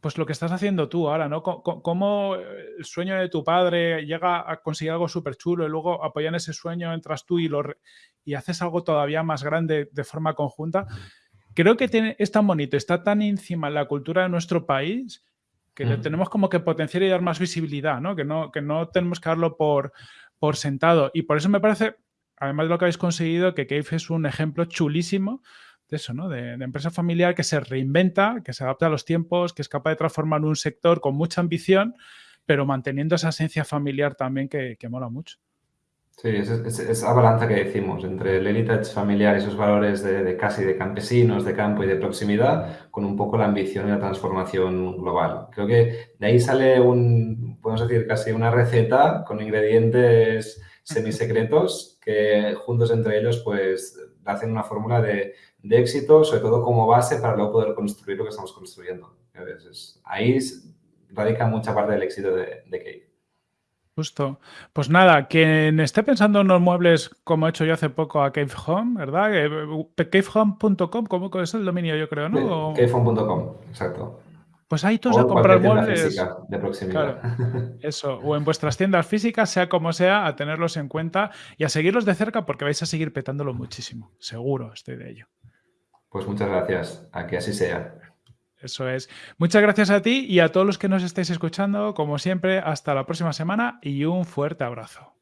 pues lo que estás haciendo tú ahora, ¿no? Cómo el sueño de tu padre llega a conseguir algo súper chulo y luego apoyan ese sueño, entras tú y, lo, y haces algo todavía más grande de forma conjunta. Creo que tiene, es tan bonito, está tan encima en la cultura de nuestro país que mm. tenemos como que potenciar y dar más visibilidad, ¿no? Que no, que no tenemos que darlo por, por sentado. Y por eso me parece, además de lo que habéis conseguido, que Cave es un ejemplo chulísimo de eso, ¿no? De, de, empresa familiar que se reinventa, que se adapta a los tiempos, que es capaz de transformar un sector con mucha ambición, pero manteniendo esa esencia familiar también que, que mola mucho. Sí, es, es, esa balanza que decimos entre el heritage familiar, esos valores de, de, casi de campesinos, de campo y de proximidad, con un poco la ambición y la transformación global. Creo que de ahí sale un, podemos decir, casi una receta con ingredientes semisecretos que juntos entre ellos pues hacen una fórmula de, de éxito, sobre todo como base para luego poder construir lo que estamos construyendo. Ahí radica mucha parte del éxito de, de Cave. Justo. Pues nada, quien esté pensando en unos muebles como he hecho yo hace poco a Cave Home, ¿verdad? Cavehome.com, ¿cómo es el dominio yo creo, no? Cavehome.com, exacto. Pues ahí todos a comprar muebles. Física de proximidad. eso, o en vuestras tiendas físicas, sea como sea, a tenerlos en cuenta y a seguirlos de cerca porque vais a seguir petándolo muchísimo. Seguro, estoy de ello. Pues muchas gracias, a que así sea. Eso es. Muchas gracias a ti y a todos los que nos estéis escuchando. Como siempre, hasta la próxima semana y un fuerte abrazo.